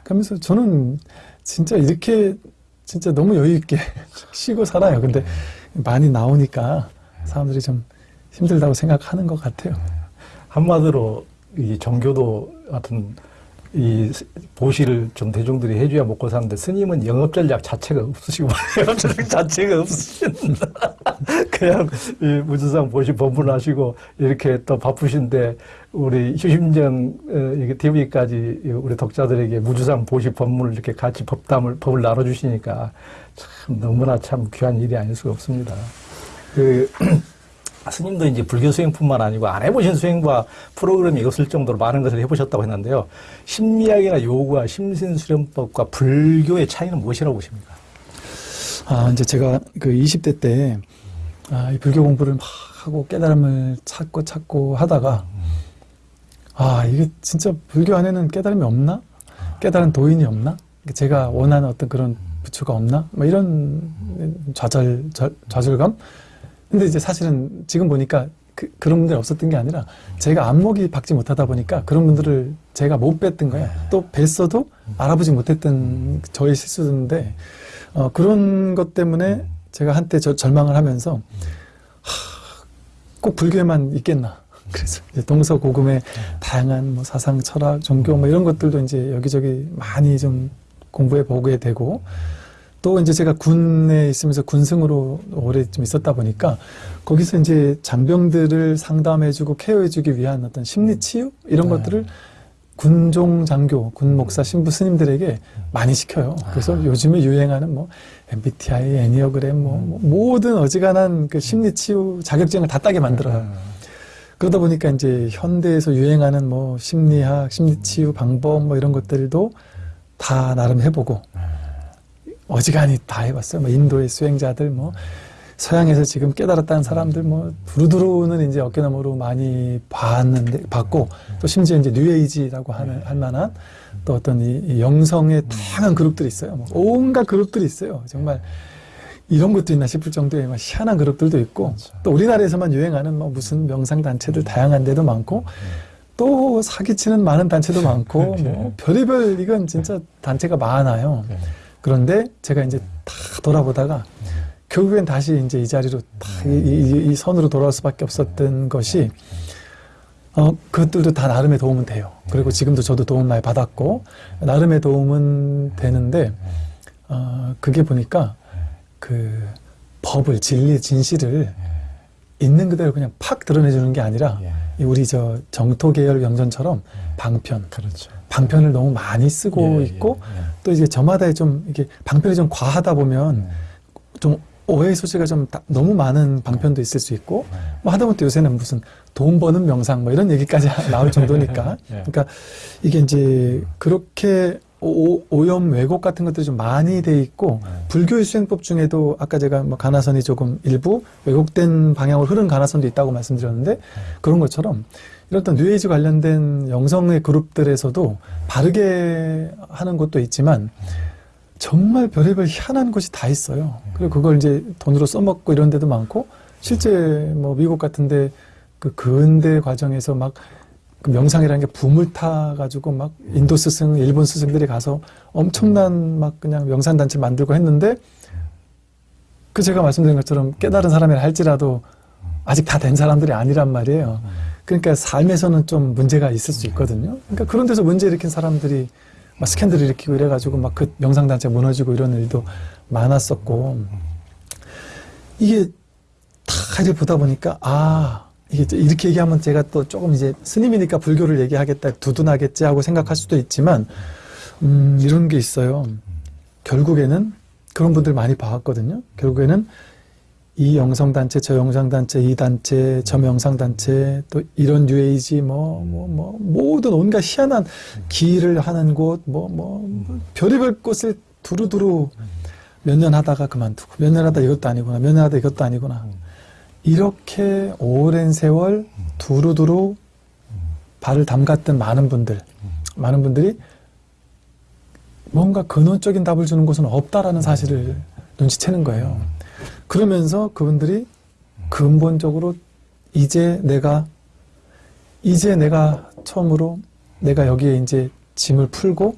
그러면서 저는 진짜 이렇게 진짜 너무 여유 있게 쉬고 살아요. 근데 많이 나오니까 사람들이 좀 힘들다고 생각하는 것 같아요. 한마디로 이 종교도 같은 이 보시를 좀 대중들이 해줘야 먹고 사는데 스님은 영업 전략 자체가 없으시고 영업 전략 자체가 없으신 그냥 이 무주상 보시 법문하시고 이렇게 또 바쁘신데 우리 휴심정 TV까지 우리 독자들에게 무주상 보시 법문을 이렇게 같이 법담을 법을 나눠주시니까 참 너무나 참 귀한 일이 아닐 수가 없습니다. 그 스님도 이제 불교 수행뿐만 아니고 안 해보신 수행과 프로그램이 없을 정도로 많은 것을 해보셨다고 했는데요. 심리학이나 요구와 심신수련법과 불교의 차이는 무엇이라고 보십니까? 아, 이제 제가 그 20대 때, 아, 이 불교 공부를 막 하고 깨달음을 찾고 찾고 하다가, 아, 이게 진짜 불교 안에는 깨달음이 없나? 깨달은 도인이 없나? 제가 원하는 어떤 그런 부처가 없나? 뭐 이런 좌절, 좌- 좌절감? 근데 이제 사실은 지금 보니까 그, 그런 분들이 없었던 게 아니라 제가 안목이 박지 못하다 보니까 그런 분들을 제가 못 뵀던 거예요. 또 뵀어도 알아보지 못했던 저의 실수인데 어, 그런 것 때문에 제가 한때 저, 절망을 하면서 하, 꼭 불교에만 있겠나. 그래서 이제 동서고금의 다양한 뭐 사상, 철학, 종교 뭐 이런 것들도 이제 여기저기 많이 좀 공부해 보게 되고 또 이제 제가 군에 있으면서 군승으로 오래 좀 있었다 보니까 거기서 이제 장병들을 상담해주고 케어해주기 위한 어떤 심리 치유 이런 네. 것들을 군종 장교, 군 목사, 신부 스님들에게 많이 시켜요. 그래서 요즘에 유행하는 뭐 MBTI, 애니어그램, 뭐, 뭐 모든 어지간한 그 심리 치유 자격증을 다 따게 만들어요. 그러다 보니까 이제 현대에서 유행하는 뭐 심리학, 심리 치유 방법 뭐 이런 것들도 다 나름 해보고 어지간히 다 해봤어요. 뭐 인도의 수행자들 뭐 서양에서 지금 깨달았다는 사람들 뭐 두루두루는 이제 어깨너머로 많이 봤는데 봤고 또 심지어 이제 뉴에이지라고 하는 할 만한 또 어떤 이, 이 영성의 다양한 그룹들이 있어요. 뭐 온갖 그룹들이 있어요. 정말 이런 것도 있나 싶을 정도의 막 희한한 그룹들도 있고 또 우리나라에서만 유행하는 뭐 무슨 명상 단체들 다양한 데도 많고 또 사기치는 많은 단체도 많고 뭐 별의별 이건 진짜 단체가 많아요. 그런데 제가 이제 다 돌아보다가 결국엔 다시 이제 이 자리로 다 이, 이, 이 선으로 돌아올 수밖에 없었던 것이 어, 그것들도 다 나름의 도움은 돼요. 그리고 지금도 저도 도움 많이 받았고 나름의 도움은 되는데 어, 그게 보니까 그 법을 진리 진실을 있는 그대로 그냥 팍 드러내주는 게 아니라 이 우리 저 정토 계열 명전처럼 방편 그렇죠. 방편을 너무 많이 쓰고 예, 있고 예, 예. 또 이제 저마다 좀 이게 방편이 좀 과하다 보면 좀 오해 소지가 좀 다- 너무 많은 방편도 있을 수 있고 뭐 하다못해 요새는 무슨 돈 버는 명상 뭐 이런 얘기까지 나올 정도니까. 예. 그러니까 이게 이제 그렇게 오, 오염 왜곡 같은 것들이 좀 많이 돼 있고 불교의 수행법 중에도 아까 제가 뭐 가나선이 조금 일부 왜곡된 방향으로 흐른 가나선도 있다고 말씀드렸는데 그런 것처럼 이런 어떤 뉴에이지 관련된 영성의 그룹들에서도 바르게 하는 것도 있지만 정말 별의별 희한한 것이 다 있어요. 그리고 그걸 이제 돈으로 써먹고 이런 데도 많고 실제 뭐 미국 같은데 그 근대 과정에서 막 그 명상이라는 게 붐을 타 가지고 막 인도 스승, 일본 스승들이 가서 엄청난 막 그냥 명상 단체 만들고 했는데 그 제가 말씀드린 것처럼 깨달은 사람이라 할지라도 아직 다 된 사람들이 아니란 말이에요. 그러니까 삶에서는 좀 문제가 있을 수 있거든요. 그러니까 그런 데서 문제 일으킨 사람들이 막 스캔들 일으키고 이래가지고 막 그 명상단체 무너지고 이런 일도 많았었고 이게 다 이제 보다 보니까 아 이게 또 이렇게 얘기하면 제가 또 조금 이제 스님이니까 불교를 얘기하겠다 두둔하겠지 하고 생각할 수도 있지만 음 이런 게 있어요. 결국에는 그런 분들 많이 봐왔거든요. 결국에는 이 영성단체, 저 영성단체, 이 단체, 저 명상단체, 또 이런 뉴에이지, 뭐, 뭐, 뭐, 모든 온갖 희한한 기를 하는 곳, 뭐, 뭐, 뭐 별의별 곳을 두루두루 몇 년 하다가 그만두고, 몇 년 하다 이것도 아니구나, 몇 년 하다 이것도 아니구나. 이렇게 오랜 세월 두루두루 발을 담갔던 많은 분들, 많은 분들이 뭔가 근원적인 답을 주는 곳은 없다라는 사실을 눈치채는 거예요. 그러면서 그분들이 근본적으로 이제 내가 이제 내가 처음으로 내가 여기에 이제 짐을 풀고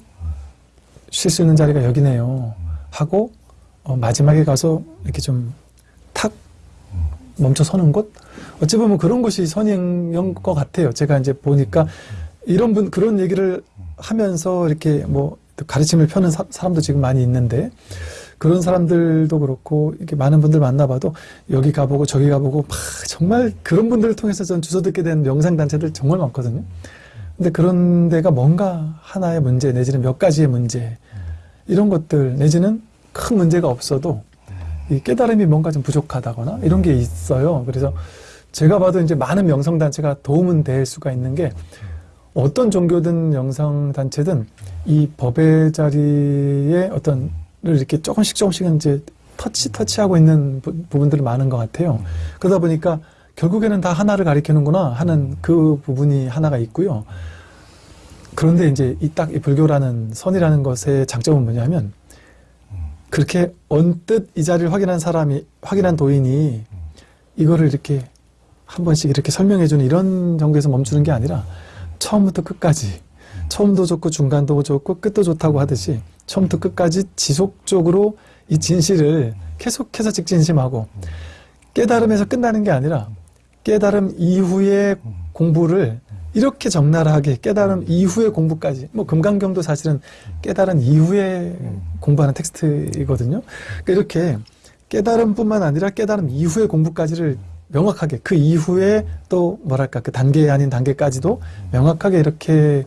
쉴 수 있는 자리가 여기네요 하고 어, 마지막에 가서 이렇게 좀 탁 멈춰 서는 곳 어찌 보면 그런 곳이 선행인 것 같아요. 제가 이제 보니까 이런 분 그런 얘기를 하면서 이렇게 뭐 가르침을 펴는 사, 사람도 지금 많이 있는데 그런 사람들도 그렇고 이렇게 많은 분들 만나봐도 여기 가보고 저기 가보고 막 정말 그런 분들을 통해서 전 주워 듣게 된 명상 단체들 정말 많거든요. 근데 그런 데가 뭔가 하나의 문제 내지는 몇 가지의 문제 이런 것들 내지는 큰 문제가 없어도 이 깨달음이 뭔가 좀 부족하다거나 이런 게 있어요. 그래서 제가 봐도 이제 많은 명성 단체가 도움은 될 수가 있는 게 어떤 종교든 명성 단체든 이 법의 자리에 어떤 를 이렇게 조금씩 조금씩 이제 터치 터치하고 있는 부, 부분들이 많은 것 같아요. 그러다 보니까 결국에는 다 하나를 가리키는구나 하는 그 부분이 하나가 있고요. 그런데 이제 이 딱 이 불교라는 선이라는 것의 장점은 뭐냐면 그렇게 언뜻 이 자리를 확인한 사람이 확인한 도인이 이거를 이렇게 한 번씩 이렇게 설명해 주는 이런 정도에서 멈추는 게 아니라 처음부터 끝까지 처음도 좋고 중간도 좋고 끝도 좋다고 하듯이 처음부터 끝까지 지속적으로 이 진실을 계속해서 직진심하고 깨달음에서 끝나는 게 아니라 깨달음 이후의 공부를 이렇게 적나라하게 깨달음 이후의 공부까지 뭐 금강경도 사실은 깨달은 이후에 공부하는 텍스트이거든요. 그러니까 이렇게 깨달음뿐만 아니라 깨달음 이후의 공부까지를 명확하게 그 이후에 또 뭐랄까 그 단계 아닌 단계까지도 명확하게 이렇게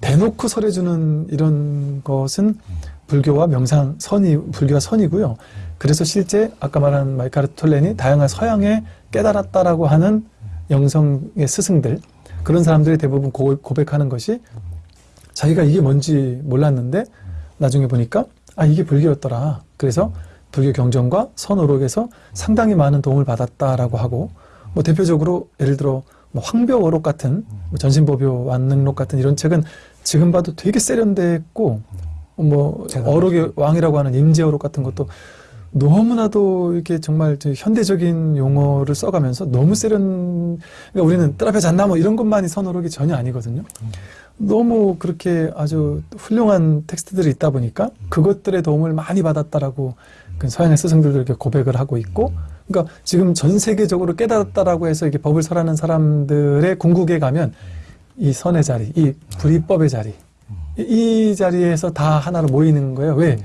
대놓고 설해주는 이런 것은 불교와 명상 선이 불교와 선이고요. 그래서 실제 아까 말한 마이카르 톨렌이 다양한 서양에 깨달았다라고 하는 영성의 스승들 그런 사람들이 대부분 고, 고백하는 것이 자기가 이게 뭔지 몰랐는데 나중에 보니까 아 이게 불교였더라. 그래서 불교 경전과 선오록에서 상당히 많은 도움을 받았다라고 하고 뭐 대표적으로 예를 들어 뭐 황벽어록 같은 뭐 전신보묘 완능록 같은 이런 책은 지금 봐도 되게 세련됐고 뭐 어록의 왕이라고 하는 임재어록 같은 것도 너무나도 이렇게 정말 현대적인 용어를 써가면서 너무 세련 그러니까 우리는 뜰 앞에 잤나 뭐 이런 것만이 선어록이 전혀 아니거든요. 너무 그렇게 아주 훌륭한 텍스트들이 있다 보니까 그것들의 도움을 많이 받았다라고 그 서양의 스승들도 이렇게 고백을 하고 있고 그러니까 지금 전 세계적으로 깨달았다라고 해서 이렇게 법을 설하는 사람들의 궁극에 가면 이 선의 자리, 이 불이법의 자리, 이 자리에서 다 하나로 모이는 거예요. 왜?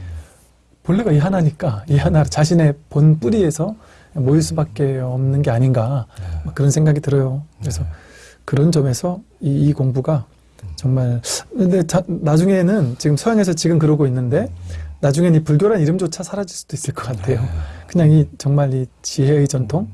본래가 이 하나니까 이 하나 자신의 본 뿌리에서 모일 수밖에 없는 게 아닌가. 그런 생각이 들어요. 그래서 그런 점에서 이, 이 공부가 정말 근데 자, 나중에는 지금 서양에서 지금 그러고 있는데 나중엔 이 불교란 이름조차 사라질 수도 있을 것 같아요. 그냥 이 정말 이 지혜의 전통,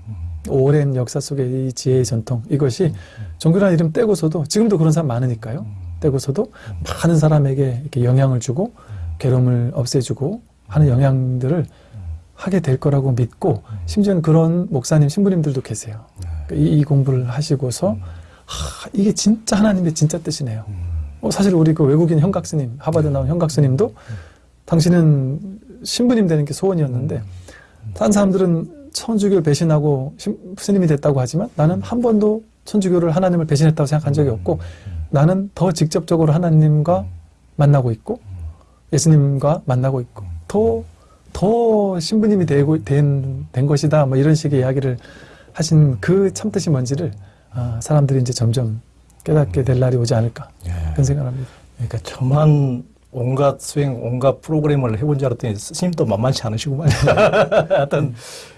오랜 역사 속의 이 지혜의 전통 이것이 종교란 이름 떼고서도 지금도 그런 사람 많으니까요. 떼고서도 많은 사람에게 이렇게 영향을 주고 괴로움을 없애주고 하는 영향들을 하게 될 거라고 믿고 심지어는 그런 목사님 신부님들도 계세요. 그러니까 이, 이 공부를 하시고서 하, 이게 진짜 하나님의 진짜 뜻이네요. 어, 사실 우리 그 외국인 형각스님 하버드 나온 형각스님도 당신은 신부님 되는 게 소원이었는데 다른 사람들은 천주교를 배신하고 신- 스님이 됐다고 하지만 나는 한 번도 천주교를 하나님을 배신했다고 생각한 적이 없고 나는 더 직접적으로 하나님과 만나고 있고 예수님과 만나고 있고 더, 더 신부님이 되고 된, 된 것이다. 뭐 이런 식의 이야기를 하신 그 참뜻이 뭔지를 아, 사람들이 이제 점점 깨닫게 될 날이 오지 않을까. 그런 생각을 합니다. 그러니까 저만 온갖 수행, 온갖 프로그램을 해본 줄 알았더니 스님도 만만치 않으시구만. 하여튼,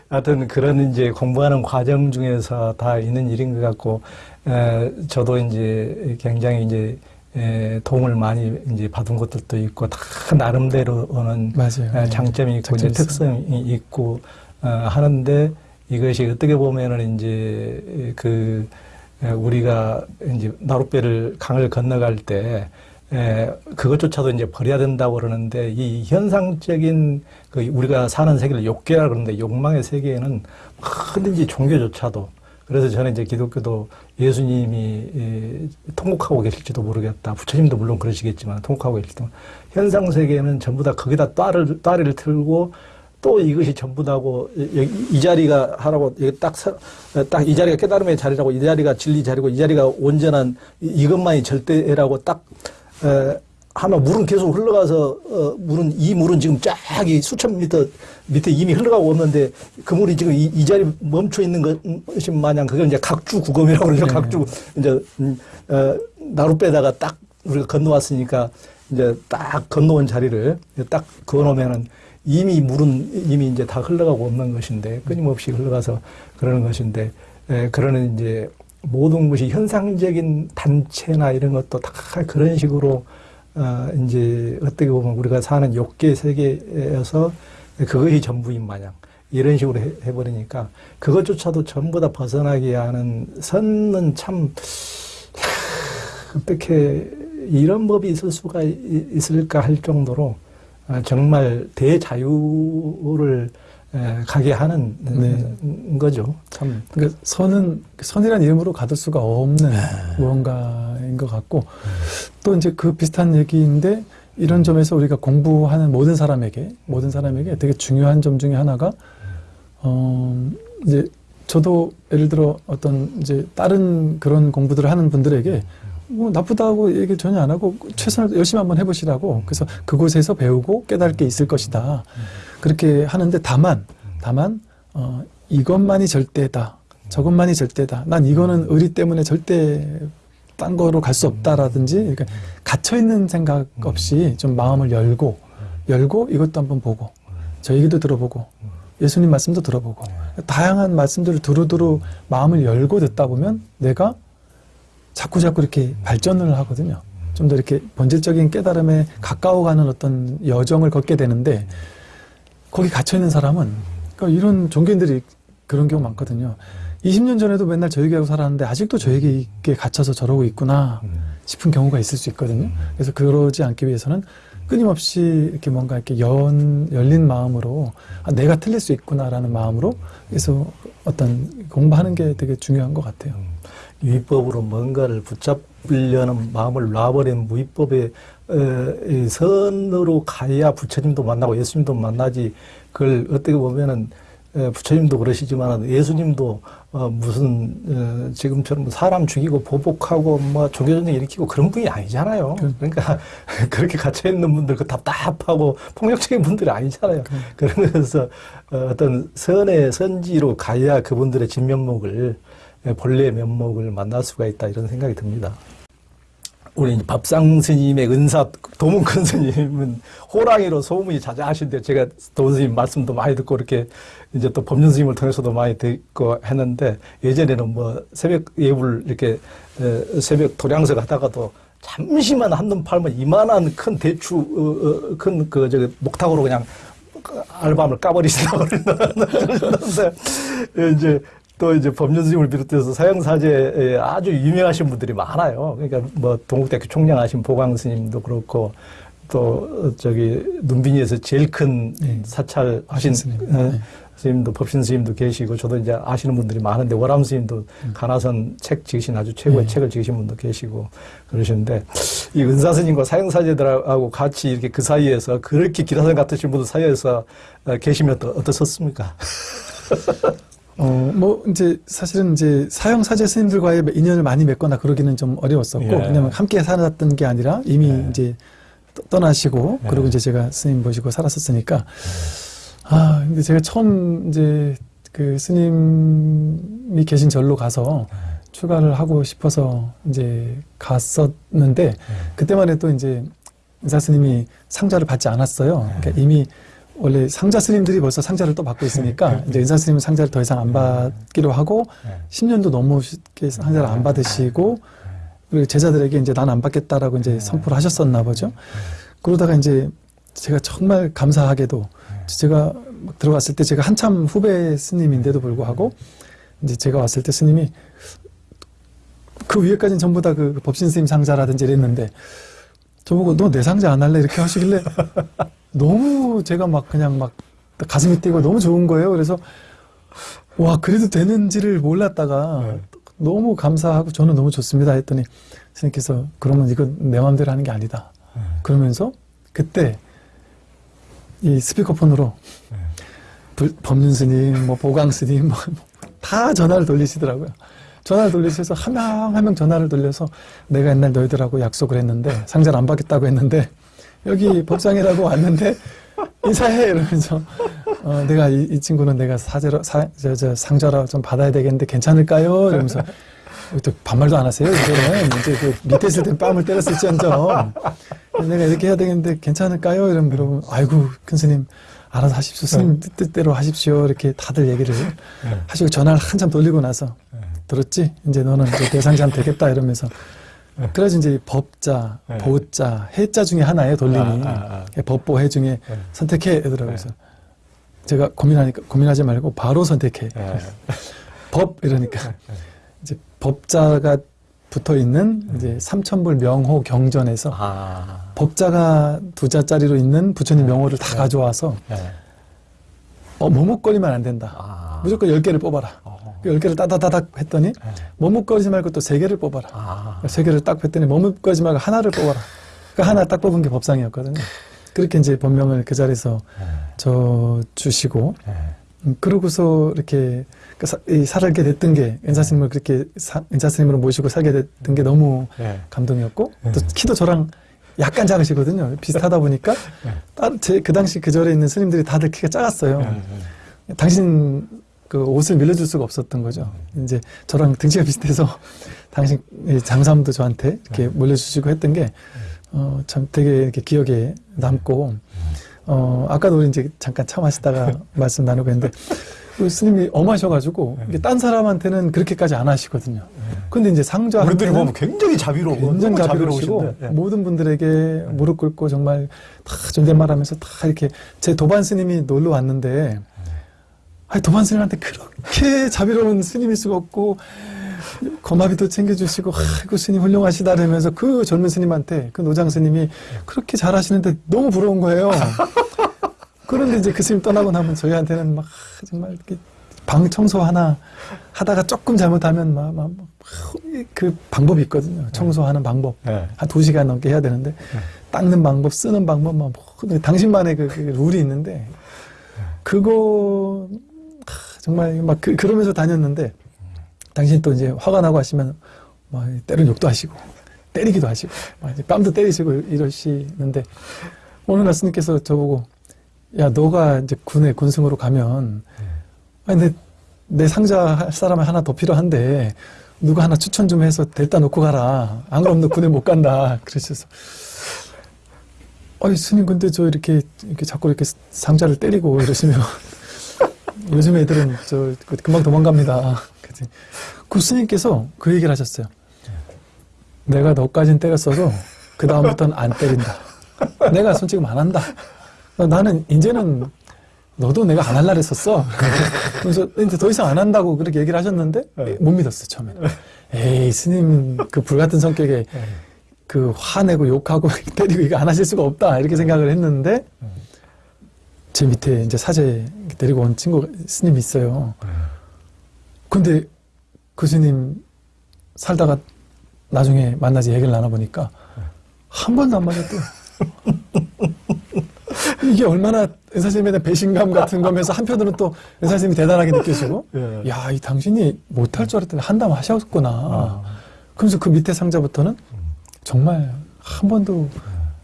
하여튼 그런 이제 공부하는 과정 중에서 다 있는 일인 것 같고, 에, 저도 이제 굉장히 이제 에, 도움을 많이 이제 받은 것들도 있고, 다 나름대로는 맞아요. 에, 장점이 있고, 장점이. 특성이 있고, 어, 하는데 이것이 어떻게 보면은 이제 그 에, 우리가 이제 나룻배를 강을 건너갈 때 에, 그것조차도 이제 버려야 된다고 그러는데 이 현상적인 그 우리가 사는 세계를 욕계라 그러는데 욕망의 세계에는 뭐든지 종교조차도 그래서 저는 이제 기독교도 예수님이 에, 통곡하고 계실지도 모르겠다. 부처님도 물론 그러시겠지만 통곡하고 계실 때 현상 세계는 전부 다 거기다 따를 따리를 틀고 또 이것이 전부다고 이, 이 자리가 하라고 딱딱 이 자리가 깨달음의 자리라고 이 자리가 진리 자리고 이 자리가 온전한 이- 이것만이 절대라고 딱 에, 하면 물은 계속 흘러가서 어, 물은 이 물은 지금 쫙 이 수천 미터 밑에 이미 흘러가고 없는데 그 물이 지금 이, 이 자리 멈춰 있는 것이 마냥 그걸 이제 각주 구검이라고 그러죠 네. 각주 이제 음, 어, 나루 빼다가 딱 우리가 건너왔으니까 이제 딱 건너온 자리를 딱 그어놓으면은 이미 물은 이미 이제 다 흘러가고 없는 것인데 끊임없이 흘러가서 그러는 것인데 에, 그러는 이제 모든 것이 현상적인 단체나 이런 것도 다 그런 식으로 어, 이제 어떻게 보면 우리가 사는 욕계 세계에서 그것이 전부인 마냥 이런 식으로 해, 해버리니까 그것조차도 전부 다 벗어나게 하는 선은 참 하, 어떻게 이런 법이 있을 수가 이- 있을까 할 정도로 아, 정말 대자유를 에, 가게 하는 네. 음, 거죠. 참 그러니까 선은 선이라는 이름으로 가둘 수가 없는 무언가인 것 같고 또 이제 그 비슷한 얘기인데 이런 점에서 우리가 공부하는 모든 사람에게 모든 사람에게 되게 중요한 점 중에 하나가 어 이제 저도 예를 들어 어떤 이제 다른 그런 공부들을 하는 분들에게 뭐 나쁘다고 얘기 전혀 안 하고 최선을 열심히 한번 해보시라고 그래서 그곳에서 배우고 깨달을 게 있을 것이다 그렇게 하는데 다만 다만 어 이것만이 절대다 저것만이 절대다 난 이거는 의리 때문에 절대 딴 거로 갈 수 없다라든지 그러니까 갇혀 있는 생각 없이 좀 마음을 열고 열고 이것도 한번 보고 저 얘기도 들어보고 예수님 말씀도 들어보고 다양한 말씀들을 두루두루 마음을 열고 듣다 보면 내가 자꾸 자꾸 이렇게 발전을 하거든요. 좀 더 이렇게 본질적인 깨달음에 가까워가는 어떤 여정을 걷게 되는데 거기 갇혀 있는 사람은 그러니까 이런 종교인들이 그런 경우 많거든요. 20년 전에도 맨날 저 얘기하고 살았는데 아직도 저 얘기에 갇혀서 저러고 있구나 싶은 경우가 있을 수 있거든요. 그래서 그러지 않기 위해서는 끊임없이 이렇게 뭔가 이렇게 연, 열린 마음으로 아, 내가 틀릴 수 있구나라는 마음으로 그래서 어떤 공부하는 게 되게 중요한 것 같아요. 위법으로 뭔가를 붙잡으 려는 마음을 놔버린 무위법의 선으로 가야 부처님도 만나고 예수님도 만나지 그걸 어떻게 보면은 에, 부처님도 그러시지만 예수님도 어, 무슨 어, 지금처럼 사람 죽이고 보복하고 뭐 종교전쟁 일으키고 그런 분이 아니잖아요. 그러니까 그렇게 갇혀 있는 분들 그 답답하고 폭력적인 분들이 아니잖아요. 그러면서 어, 어떤 선의 선지로 가야 그분들의 진면목을 예, 본래의 면목을 만날 수가 있다 이런 생각이 듭니다. 우리 밥상 스님의 은사 도문 큰 스님은 호랑이로 소문이 자자하신데 제가 도문 스님 말씀도 많이 듣고 이렇게 이제 또 법륜 스님을 통해서도 많이 듣고 했는데 예전에는 뭐 새벽 예불 이렇게 에, 새벽 도량석 하다가도 잠시만 한눈 팔면 이만한 큰 대추 어, 큰그 저기 목탁으로 그냥 알밤을 까버리시다고 그러는데 이제 또 이제 법륜 스님을 비롯해서 사형사제에 아주 유명하신 분들이 많아요. 그러니까 뭐 동국대학교 총장하신 보광 스님도 그렇고 또 어, 저기 눈빈이에서 제일 큰 네. 사찰 하신 스님. 어, 네. 스님도 법신 스님도 계시고 저도 이제 아시는 분들이 많은데 월암 스님도 가나선 책 지으신 아주 최고의 음. 네. 책을 지으신 분도 계시고 그러시는데 이 은사 스님과 사형사제들하고 같이 이렇게 그 사이에서 그렇게 기라선 같으신 분들 사이에서 어, 계시면 또 어떠셨습니까? 어, 뭐, 이제, 사실은 이제, 사형 사제 스님들과의 인연을 많이 맺거나 그러기는 좀 어려웠었고, 예. 왜냐면 함께 살았던 게 아니라 이미 예. 이제 떠- 떠나시고, 예. 그리고 이제 제가 스님 모시고 살았었으니까, 아, 근데 제가 처음 이제 그 스님이 계신 절로 가서 출가를 하고 싶어서 이제 갔었는데, 그때만 해도 이제 의사 스님이 상자를 받지 않았어요. 그러니까 이미 원래 상자 스님들이 벌써 상자를 또 받고 있으니까 이제 의사 스님은 상자를 더 이상 안 받기로 하고 10년도 넘게 상자를 안 받으시고 그리고 제자들에게 이제 난 안 받겠다라고 이제 선포를 하셨었나 보죠. 그러다가 이제 제가 정말 감사하게도 제가 막 들어갔을 때 제가 한참 후배 스님인데도 불구하고 이제 제가 왔을 때 스님이 그 위에까지는 전부 다 그 법신 스님 상자라든지 이랬는데 저보고 너 내 상자 안 할래 이렇게 하시길래 너무 제가 막 그냥 막 가슴이 뛰고 너무 좋은 거예요. 그래서 와 그래도 되는지를 몰랐다가 네. 너무 감사하고 저는 너무 좋습니다 했더니 스님께서 그러면 이거 내 마음대로 하는 게 아니다. 그러면서 그때 이 스피커폰으로 불- 법륜 스님, 뭐 보강 스님, 뭐 다 전화를 돌리시더라고요. 전화를 돌리셔서 한 명 한 명 전화를 돌려서 내가 옛날 너희들하고 약속을 했는데 상자를 안 받겠다고 했는데 여기 법상이라고 왔는데 인사해 이러면서 어, 내가 이, 이 친구는 내가 사제로 사, 저, 저 상자로 좀 받아야 되겠는데 괜찮을까요? 이러면서 또 반말도 안 하세요. 이제는 이제 그 밑에 있을 땐 뺨을 때렸을지언정 내가 이렇게 해야 되겠는데 괜찮을까요? 이러면 물어보면 아이고 큰 스님 알아서 하십시오. 스님 뜻- 뜻대로 하십시오. 이렇게 다들 얘기를 하시고 전화를 한참 돌리고 나서 들었지? 이제 너는 이제 대상자면 되겠다 이러면서 그래서 이제 법자, 네. 보자, 해자 중에 하나예요 돌림이 아, 아, 아. 법보해 중에 네. 선택해 이러더라고요. 그래서 제가 고민하니까 고민하지 말고 바로 선택해. 예. 법 이러니까 이제 법자가 붙어 있는 이제 삼천불 명호 경전에서 아, 법자가 두 자짜리로 있는 부처님 명호를 다 가져와서 예. 어, 머뭇거리면 안 된다. 아. 무조건 열 개를 뽑아라. 어. 그열 개를 따다다닥 했더니 예. 머뭇거리지 말고 또 세 개를 뽑아라. 아. 세 개를 딱 했더니 머뭇거리지 말고 하나를 뽑아라. 그 하나 딱 뽑은 게 법상이었거든요. 그렇게 이제 법명을 그 자리에서 예. 저 주시고 예. 음, 그러고서 이렇게 그 사- 이 살게 됐던 게 은사 스님을 그렇게 사- 은사 스님으로 모시고 살게 됐던 게 너무 예. 감동이었고 네. 또 키도 저랑 약간 작으시거든요. 비슷하다 보니까 제그 당시 그 절에 있는 스님들이 다들 키가 작았어요. 예. 당신 그 옷을 밀려줄 수가 없었던 거죠. 이제 저랑 등치가 비슷해서 당신 이 장사님도 저한테 이렇게 몰려주시고 했던 게 어, 참 되게 이렇게 기억에 남고 어, 아까도 우리 이제 잠깐 차 마시다가 말씀 나누고 했는데 그 스님이 엄하셔가지고 이게 딴 사람한테는 그렇게까지 안 하시거든요. 근데 이제 상자 우리들이 보면 굉장히 자비로워. 굉장히 자비로우시고. 예. 모든 분들에게 무릎 꿇고 정말 다 존댓말 하면서 다 이렇게 제 도반 스님이 놀러 왔는데 아니 도반 스님한테 그렇게 자비로운 스님일 수가 없고 거마비도 챙겨주시고 아이고 스님 훌륭하시다 그러면서 그 젊은 스님한테 그 노장 스님이 그렇게 잘하시는데 너무 부러운 거예요. 그런데 이제 그 스님 떠나고 나면 저희한테는 막 정말 이렇게 방 청소 하나 하다가 조금 잘못하면 막, 막, 막 그 방법이 있거든요. 청소하는 방법. 예. 한두 시간 넘게 해야 되는데 닦는 방법, 쓰는 방법, 막 뭐, 당신만의 그, 그 룰이 있는데 그거 하, 정말 막 그, 그러면서 다녔는데 당신 또 이제 화가 나고 하시면 막 때론 욕도 하시고 때리기도 하시고 막 이제 뺨도 때리시고 이러시는데 어느 날 스님께서 저보고 야 너가 이제 군에 군승으로 가면 아니 내, 내 상자 할 사람이 하나 더 필요한데 누가 하나 추천 좀 해서 데려다 놓고 가라. 안 그러면 너 군에 못 간다. 그러셔서 아니 스님 근데 저 이렇게 이렇게 자꾸 이렇게 상자를 때리고 이러시면 요즘 애들은 저 금방 도망갑니다. 그랬더니 그 스님께서 그 얘기를 하셨어요. 내가 너까진 때렸어도 그 다음부터는 안 때린다. 내가 손 지금 안 한다. 나는 이제는 너도 내가 안 할라 했었어. 그래서 이제 더 이상 안 한다고 그렇게 얘기를 하셨는데 네. 못 믿었어 처음에는. 에이 스님 그 불같은 성격에 그 화내고 욕하고 때리고 이거 안 하실 수가 없다 이렇게 생각을 했는데 제 밑에 이제 사제 데리고 온 친구 스님이 있어요. 근데 그 스님 살다가 나중에 만나서 얘기를 나눠보니까 한 번도 안 맞았대요. 이게 얼마나 은사님에 대한 배신감 같은 거면서 한편으로는 또 은사님이 대단하게 느껴지고 예. 야, 이 당신이 못할 줄 알았더니 한담 하셨구나. 아. 그러면서 그 밑에 상자부터는 정말 한 번도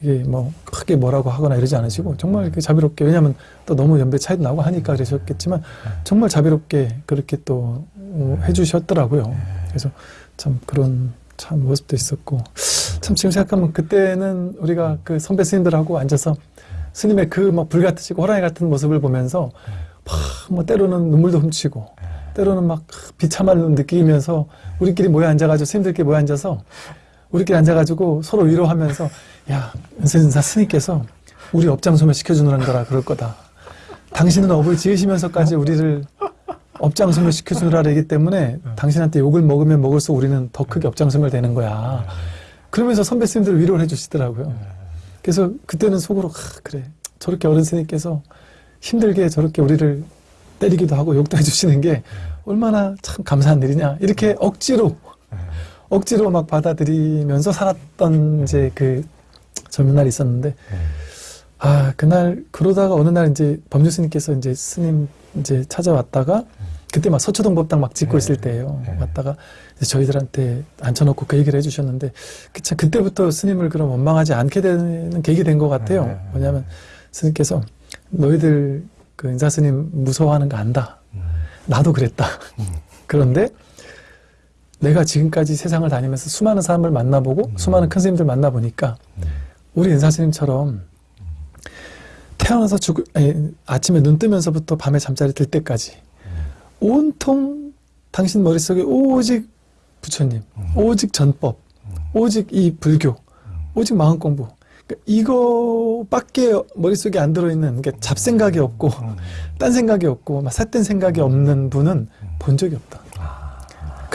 이게 뭐 크게 뭐라고 하거나 이러지 않으시고 정말 이렇게 자비롭게 왜냐하면 또 너무 연배 차이도 나고 하니까 그러셨겠지만 정말 자비롭게 그렇게 또 어, 해주셨더라고요. 그래서 참 그런 참 모습도 있었고 참 지금 생각하면 그때는 우리가 그 선배 스님들하고 앉아서 스님의 그 막 불같으시고 호랑이 같은 모습을 보면서 막뭐 때로는 눈물도 훔치고 때로는 막 비참함을 느끼면서 우리끼리 모여 앉아가지고 스님들끼리 모여 앉아서 우리끼리 앉아가지고 서로 위로하면서 야 은세진사 스님께서 우리 업장 소멸 시켜주는 거라 그럴 거다. 당신은 업을 지으시면서까지 우리를 업장 소멸 시켜주느라 이기 때문에 당신한테 욕을 먹으면 먹을수록 우리는 더 크게 업장 소멸 되는 거야. 그러면서 선배 스님들 위로를 해주시더라고요. 그래서 그때는 속으로 아, 그래 저렇게 어른 스님께서 힘들게 저렇게 우리를 때리기도 하고 욕도 해주시는 게 얼마나 참 감사한 일이냐 이렇게 억지로 억지로 막 받아들이면서 살았던 이제 그 젊은 날이 있었는데 아 그날 그러다가 어느 날 이제 법률 스님께서 이제 스님 이제 찾아왔다가 그때 막 서초동 법당 막 짓고 네. 있을 때예요 네. 왔다가 저희들한테 앉혀놓고 그 얘기를 해주셨는데 그참 그때부터 스님을 그럼 원망하지 않게 되는 계기 된 것 같아요 네. 뭐냐면 스님께서 너희들 그 인사 스님 무서워하는 거 안다 나도 그랬다 그런데 내가 지금까지 세상을 다니면서 수많은 사람을 만나보고 수많은 큰 스님들 만나보니까 우리 인사 스님처럼 태어나서 죽 아니, 아침에 눈 뜨면서부터 밤에 잠자리 들 때까지 온통 당신 머릿속에 오직 부처님, 오직 전법, 오직 이 불교, 오직 마음 공부. 그러니까 이거밖에 머릿속에 안 들어있는 그러니까 잡생각이 없고 딴 생각이 없고 막 삿된 생각이 없는 분은 본 적이 없다.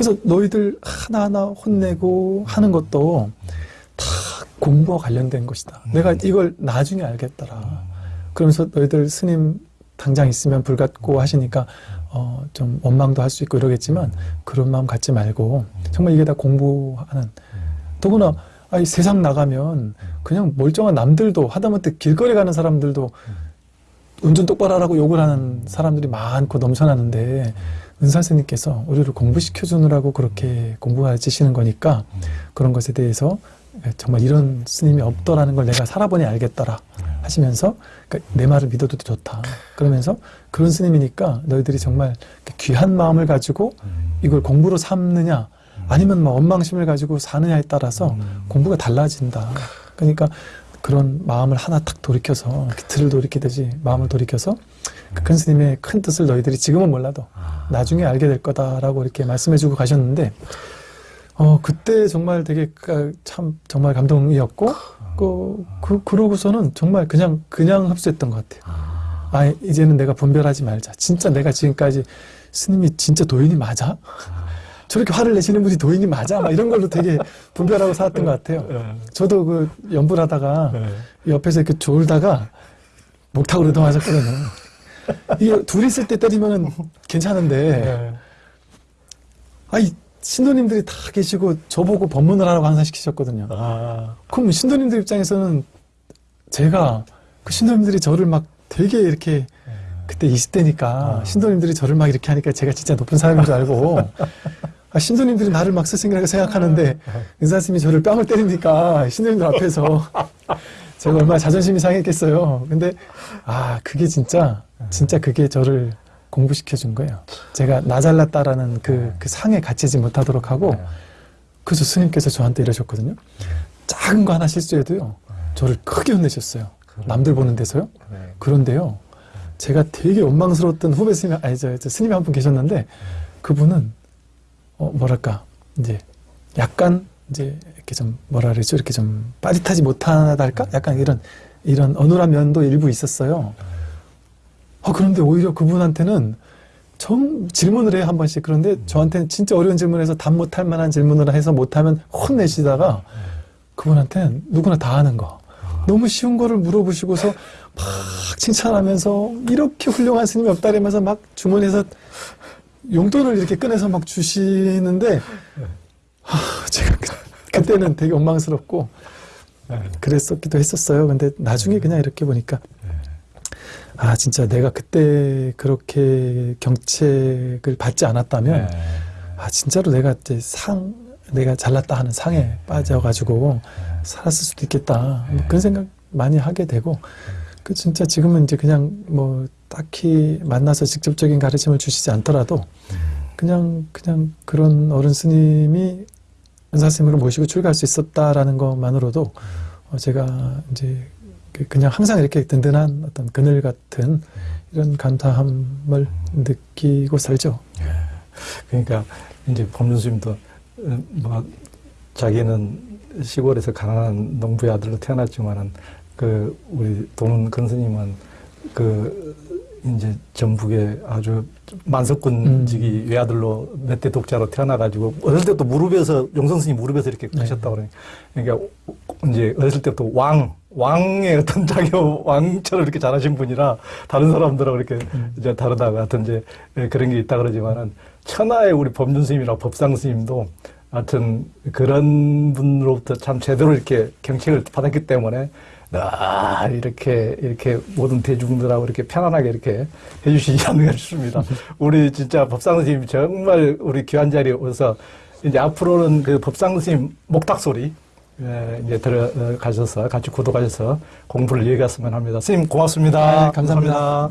그래서 너희들 하나하나 혼내고 하는 것도 다 공부와 관련된 것이다. 내가 이걸 나중에 알겠더라. 그러면서 너희들 스님 당장 있으면 불같고 하시니까 어, 좀 원망도 할 수 있고 이러겠지만 그런 마음 갖지 말고 정말 이게 다 공부하는 더구나 아이 세상 나가면 그냥 멀쩡한 남들도 하다못해 길거리 가는 사람들도 운전 똑바로 하라고 욕을 하는 사람들이 많고 넘쳐나는데 은사스님께서 우리를 공부시켜 주느라고 그렇게 공부가르치시는 거니까 그런 것에 대해서 정말 이런 스님이 없더라는 걸 내가 살아보니 알겠더라 하시면서 그러니까 내 말을 믿어도 좋다. 그러면서 그런 스님이니까 너희들이 정말 귀한 마음을 가지고 이걸 공부로 삼느냐 아니면 뭐 원망심을 가지고 사느냐에 따라서 공부가 달라진다. 그러니까 그런 마음을 하나 탁 돌이켜서 틀을 돌이키듯이 마음을 돌이켜서 그 큰 스님의 큰 뜻을 너희들이 지금은 몰라도 나중에 알게 될 거다라고 이렇게 말씀해주고 가셨는데 어 그때 정말 되게 그- 참 정말 감동이었고 그, 그 그러고서는 정말 그냥 그냥 흡수했던 것 같아요. 아 이제는 내가 분별하지 말자. 진짜 내가 지금까지 스님이 진짜 도인이 맞아? 저렇게 화를 내시는 분이 도인이 맞아? 막 이런 걸로 되게 분별하고 살았던 것 같아요. 저도 그 연불 하다가 옆에서 이렇게 졸다가 목탁으로 넘어졌거든요. 이게 둘이 있을 때 때리면은 괜찮은데, 아이, 신도님들이 다 계시고 저보고 법문을 하라고 항상 시키셨거든요. 아, 그럼 신도님들 입장에서는 제가 그 신도님들이 저를 막 되게 이렇게 그때 20대니까 아. 신도님들이 저를 막 이렇게 하니까 제가 진짜 높은 사람인 줄 알고 아, 신도님들이 나를 막 스승이라고 생각하는데 은사스님이 저를 뺨을 때리니까 신도님들 앞에서 제가 얼마나 자존심이 상했겠어요. 근데 아 그게 진짜 진짜 그게 저를 공부시켜 준 거예요. 제가 나 잘났다라는 그, 그 상에 갇히지 못하도록 하고 그래서 스님께서 저한테 이러셨거든요. 작은 거 하나 실수해도요. 저를 크게 혼내셨어요. 남들 보는 데서요. 네. 그런데요. 제가 되게 원망스러웠던 후배 스님, 아니, 저, 저 스님이 한 분 계셨는데, 그분은, 어, 뭐랄까, 이제, 약간, 이제, 이렇게 좀, 뭐라 그러죠? 이렇게 좀, 빠릿하지 못하달까? 약간 이런, 이런 어눌한 면도 일부 있었어요. 어, 그런데 오히려 그분한테는 정, 질문을 해요, 한 번씩. 그런데 저한테는 진짜 어려운 질문을 해서 답 못할 만한 질문을 해서 못하면 혼내시다가, 그분한테는 누구나 다 아는 거. 너무 쉬운 거를 물어보시고서 막 칭찬하면서 이렇게 훌륭한 스님이 없다라면서 막 주머니에서 용돈을 이렇게 꺼내서 막 주시는데 하, 제가 그, 그때는 되게 원망스럽고 그랬었기도 했었어요. 근데 나중에 그냥 이렇게 보니까 아 진짜 내가 그때 그렇게 경책을 받지 않았다면 네. 아 진짜로 내가 이제 상 내가 잘났다 하는 상에 빠져가지고 살았을 수도 있겠다. 뭐 그런 생각 많이 하게 되고 그 진짜 지금은 이제 그냥 뭐 딱히 만나서 직접적인 가르침을 주시지 않더라도 그냥 그냥 그런 어른 스님이 은사 스님으로 모시고 출가할 수 있었다라는 것만으로도 어, 제가 이제 그- 그냥 항상 이렇게 든든한 어떤 그늘 같은 이런 감사함을 느끼고 살죠. 그러니까 이제 법륜 스님도 어, 뭐 자기는 시골에서 가난한 농부의 아들로 태어났지만은 그 우리 도문 근 스님은 그 이제 전북에 아주 만석군직이 외아들로 몇 대 독자로 태어나가지고 어렸을 때부터 무릎에서 용성 스님 무릎에서 이렇게 네. 크셨다고 그러니까 그러니까 이제 어렸을 때부터 왕 왕의 어떤 자기 왕처럼 이렇게 잘하신 분이라 다른 사람들하고 이렇게 이제 다르다고 하여튼 이제 예, 그런 게 있다 그러지만은 천하의 우리 법륜 스님이나 법상 스님도 하여튼 그런 분으로부터 참 제대로 이렇게 경책을 받았기 때문에 아, 이렇게, 이렇게 모든 대중들하고 이렇게 편안하게 이렇게 해주시지 않는가 싶습니다. 우리 진짜 법상 스님 정말 우리 귀한 자리에 오셔서 이제 앞으로는 그 법상 스님 목탁 소리, 예, 이제 들어가셔서 같이 구독하셔서 공부를 이어갔으면 합니다. 스님 고맙습니다. 네, 감사합니다.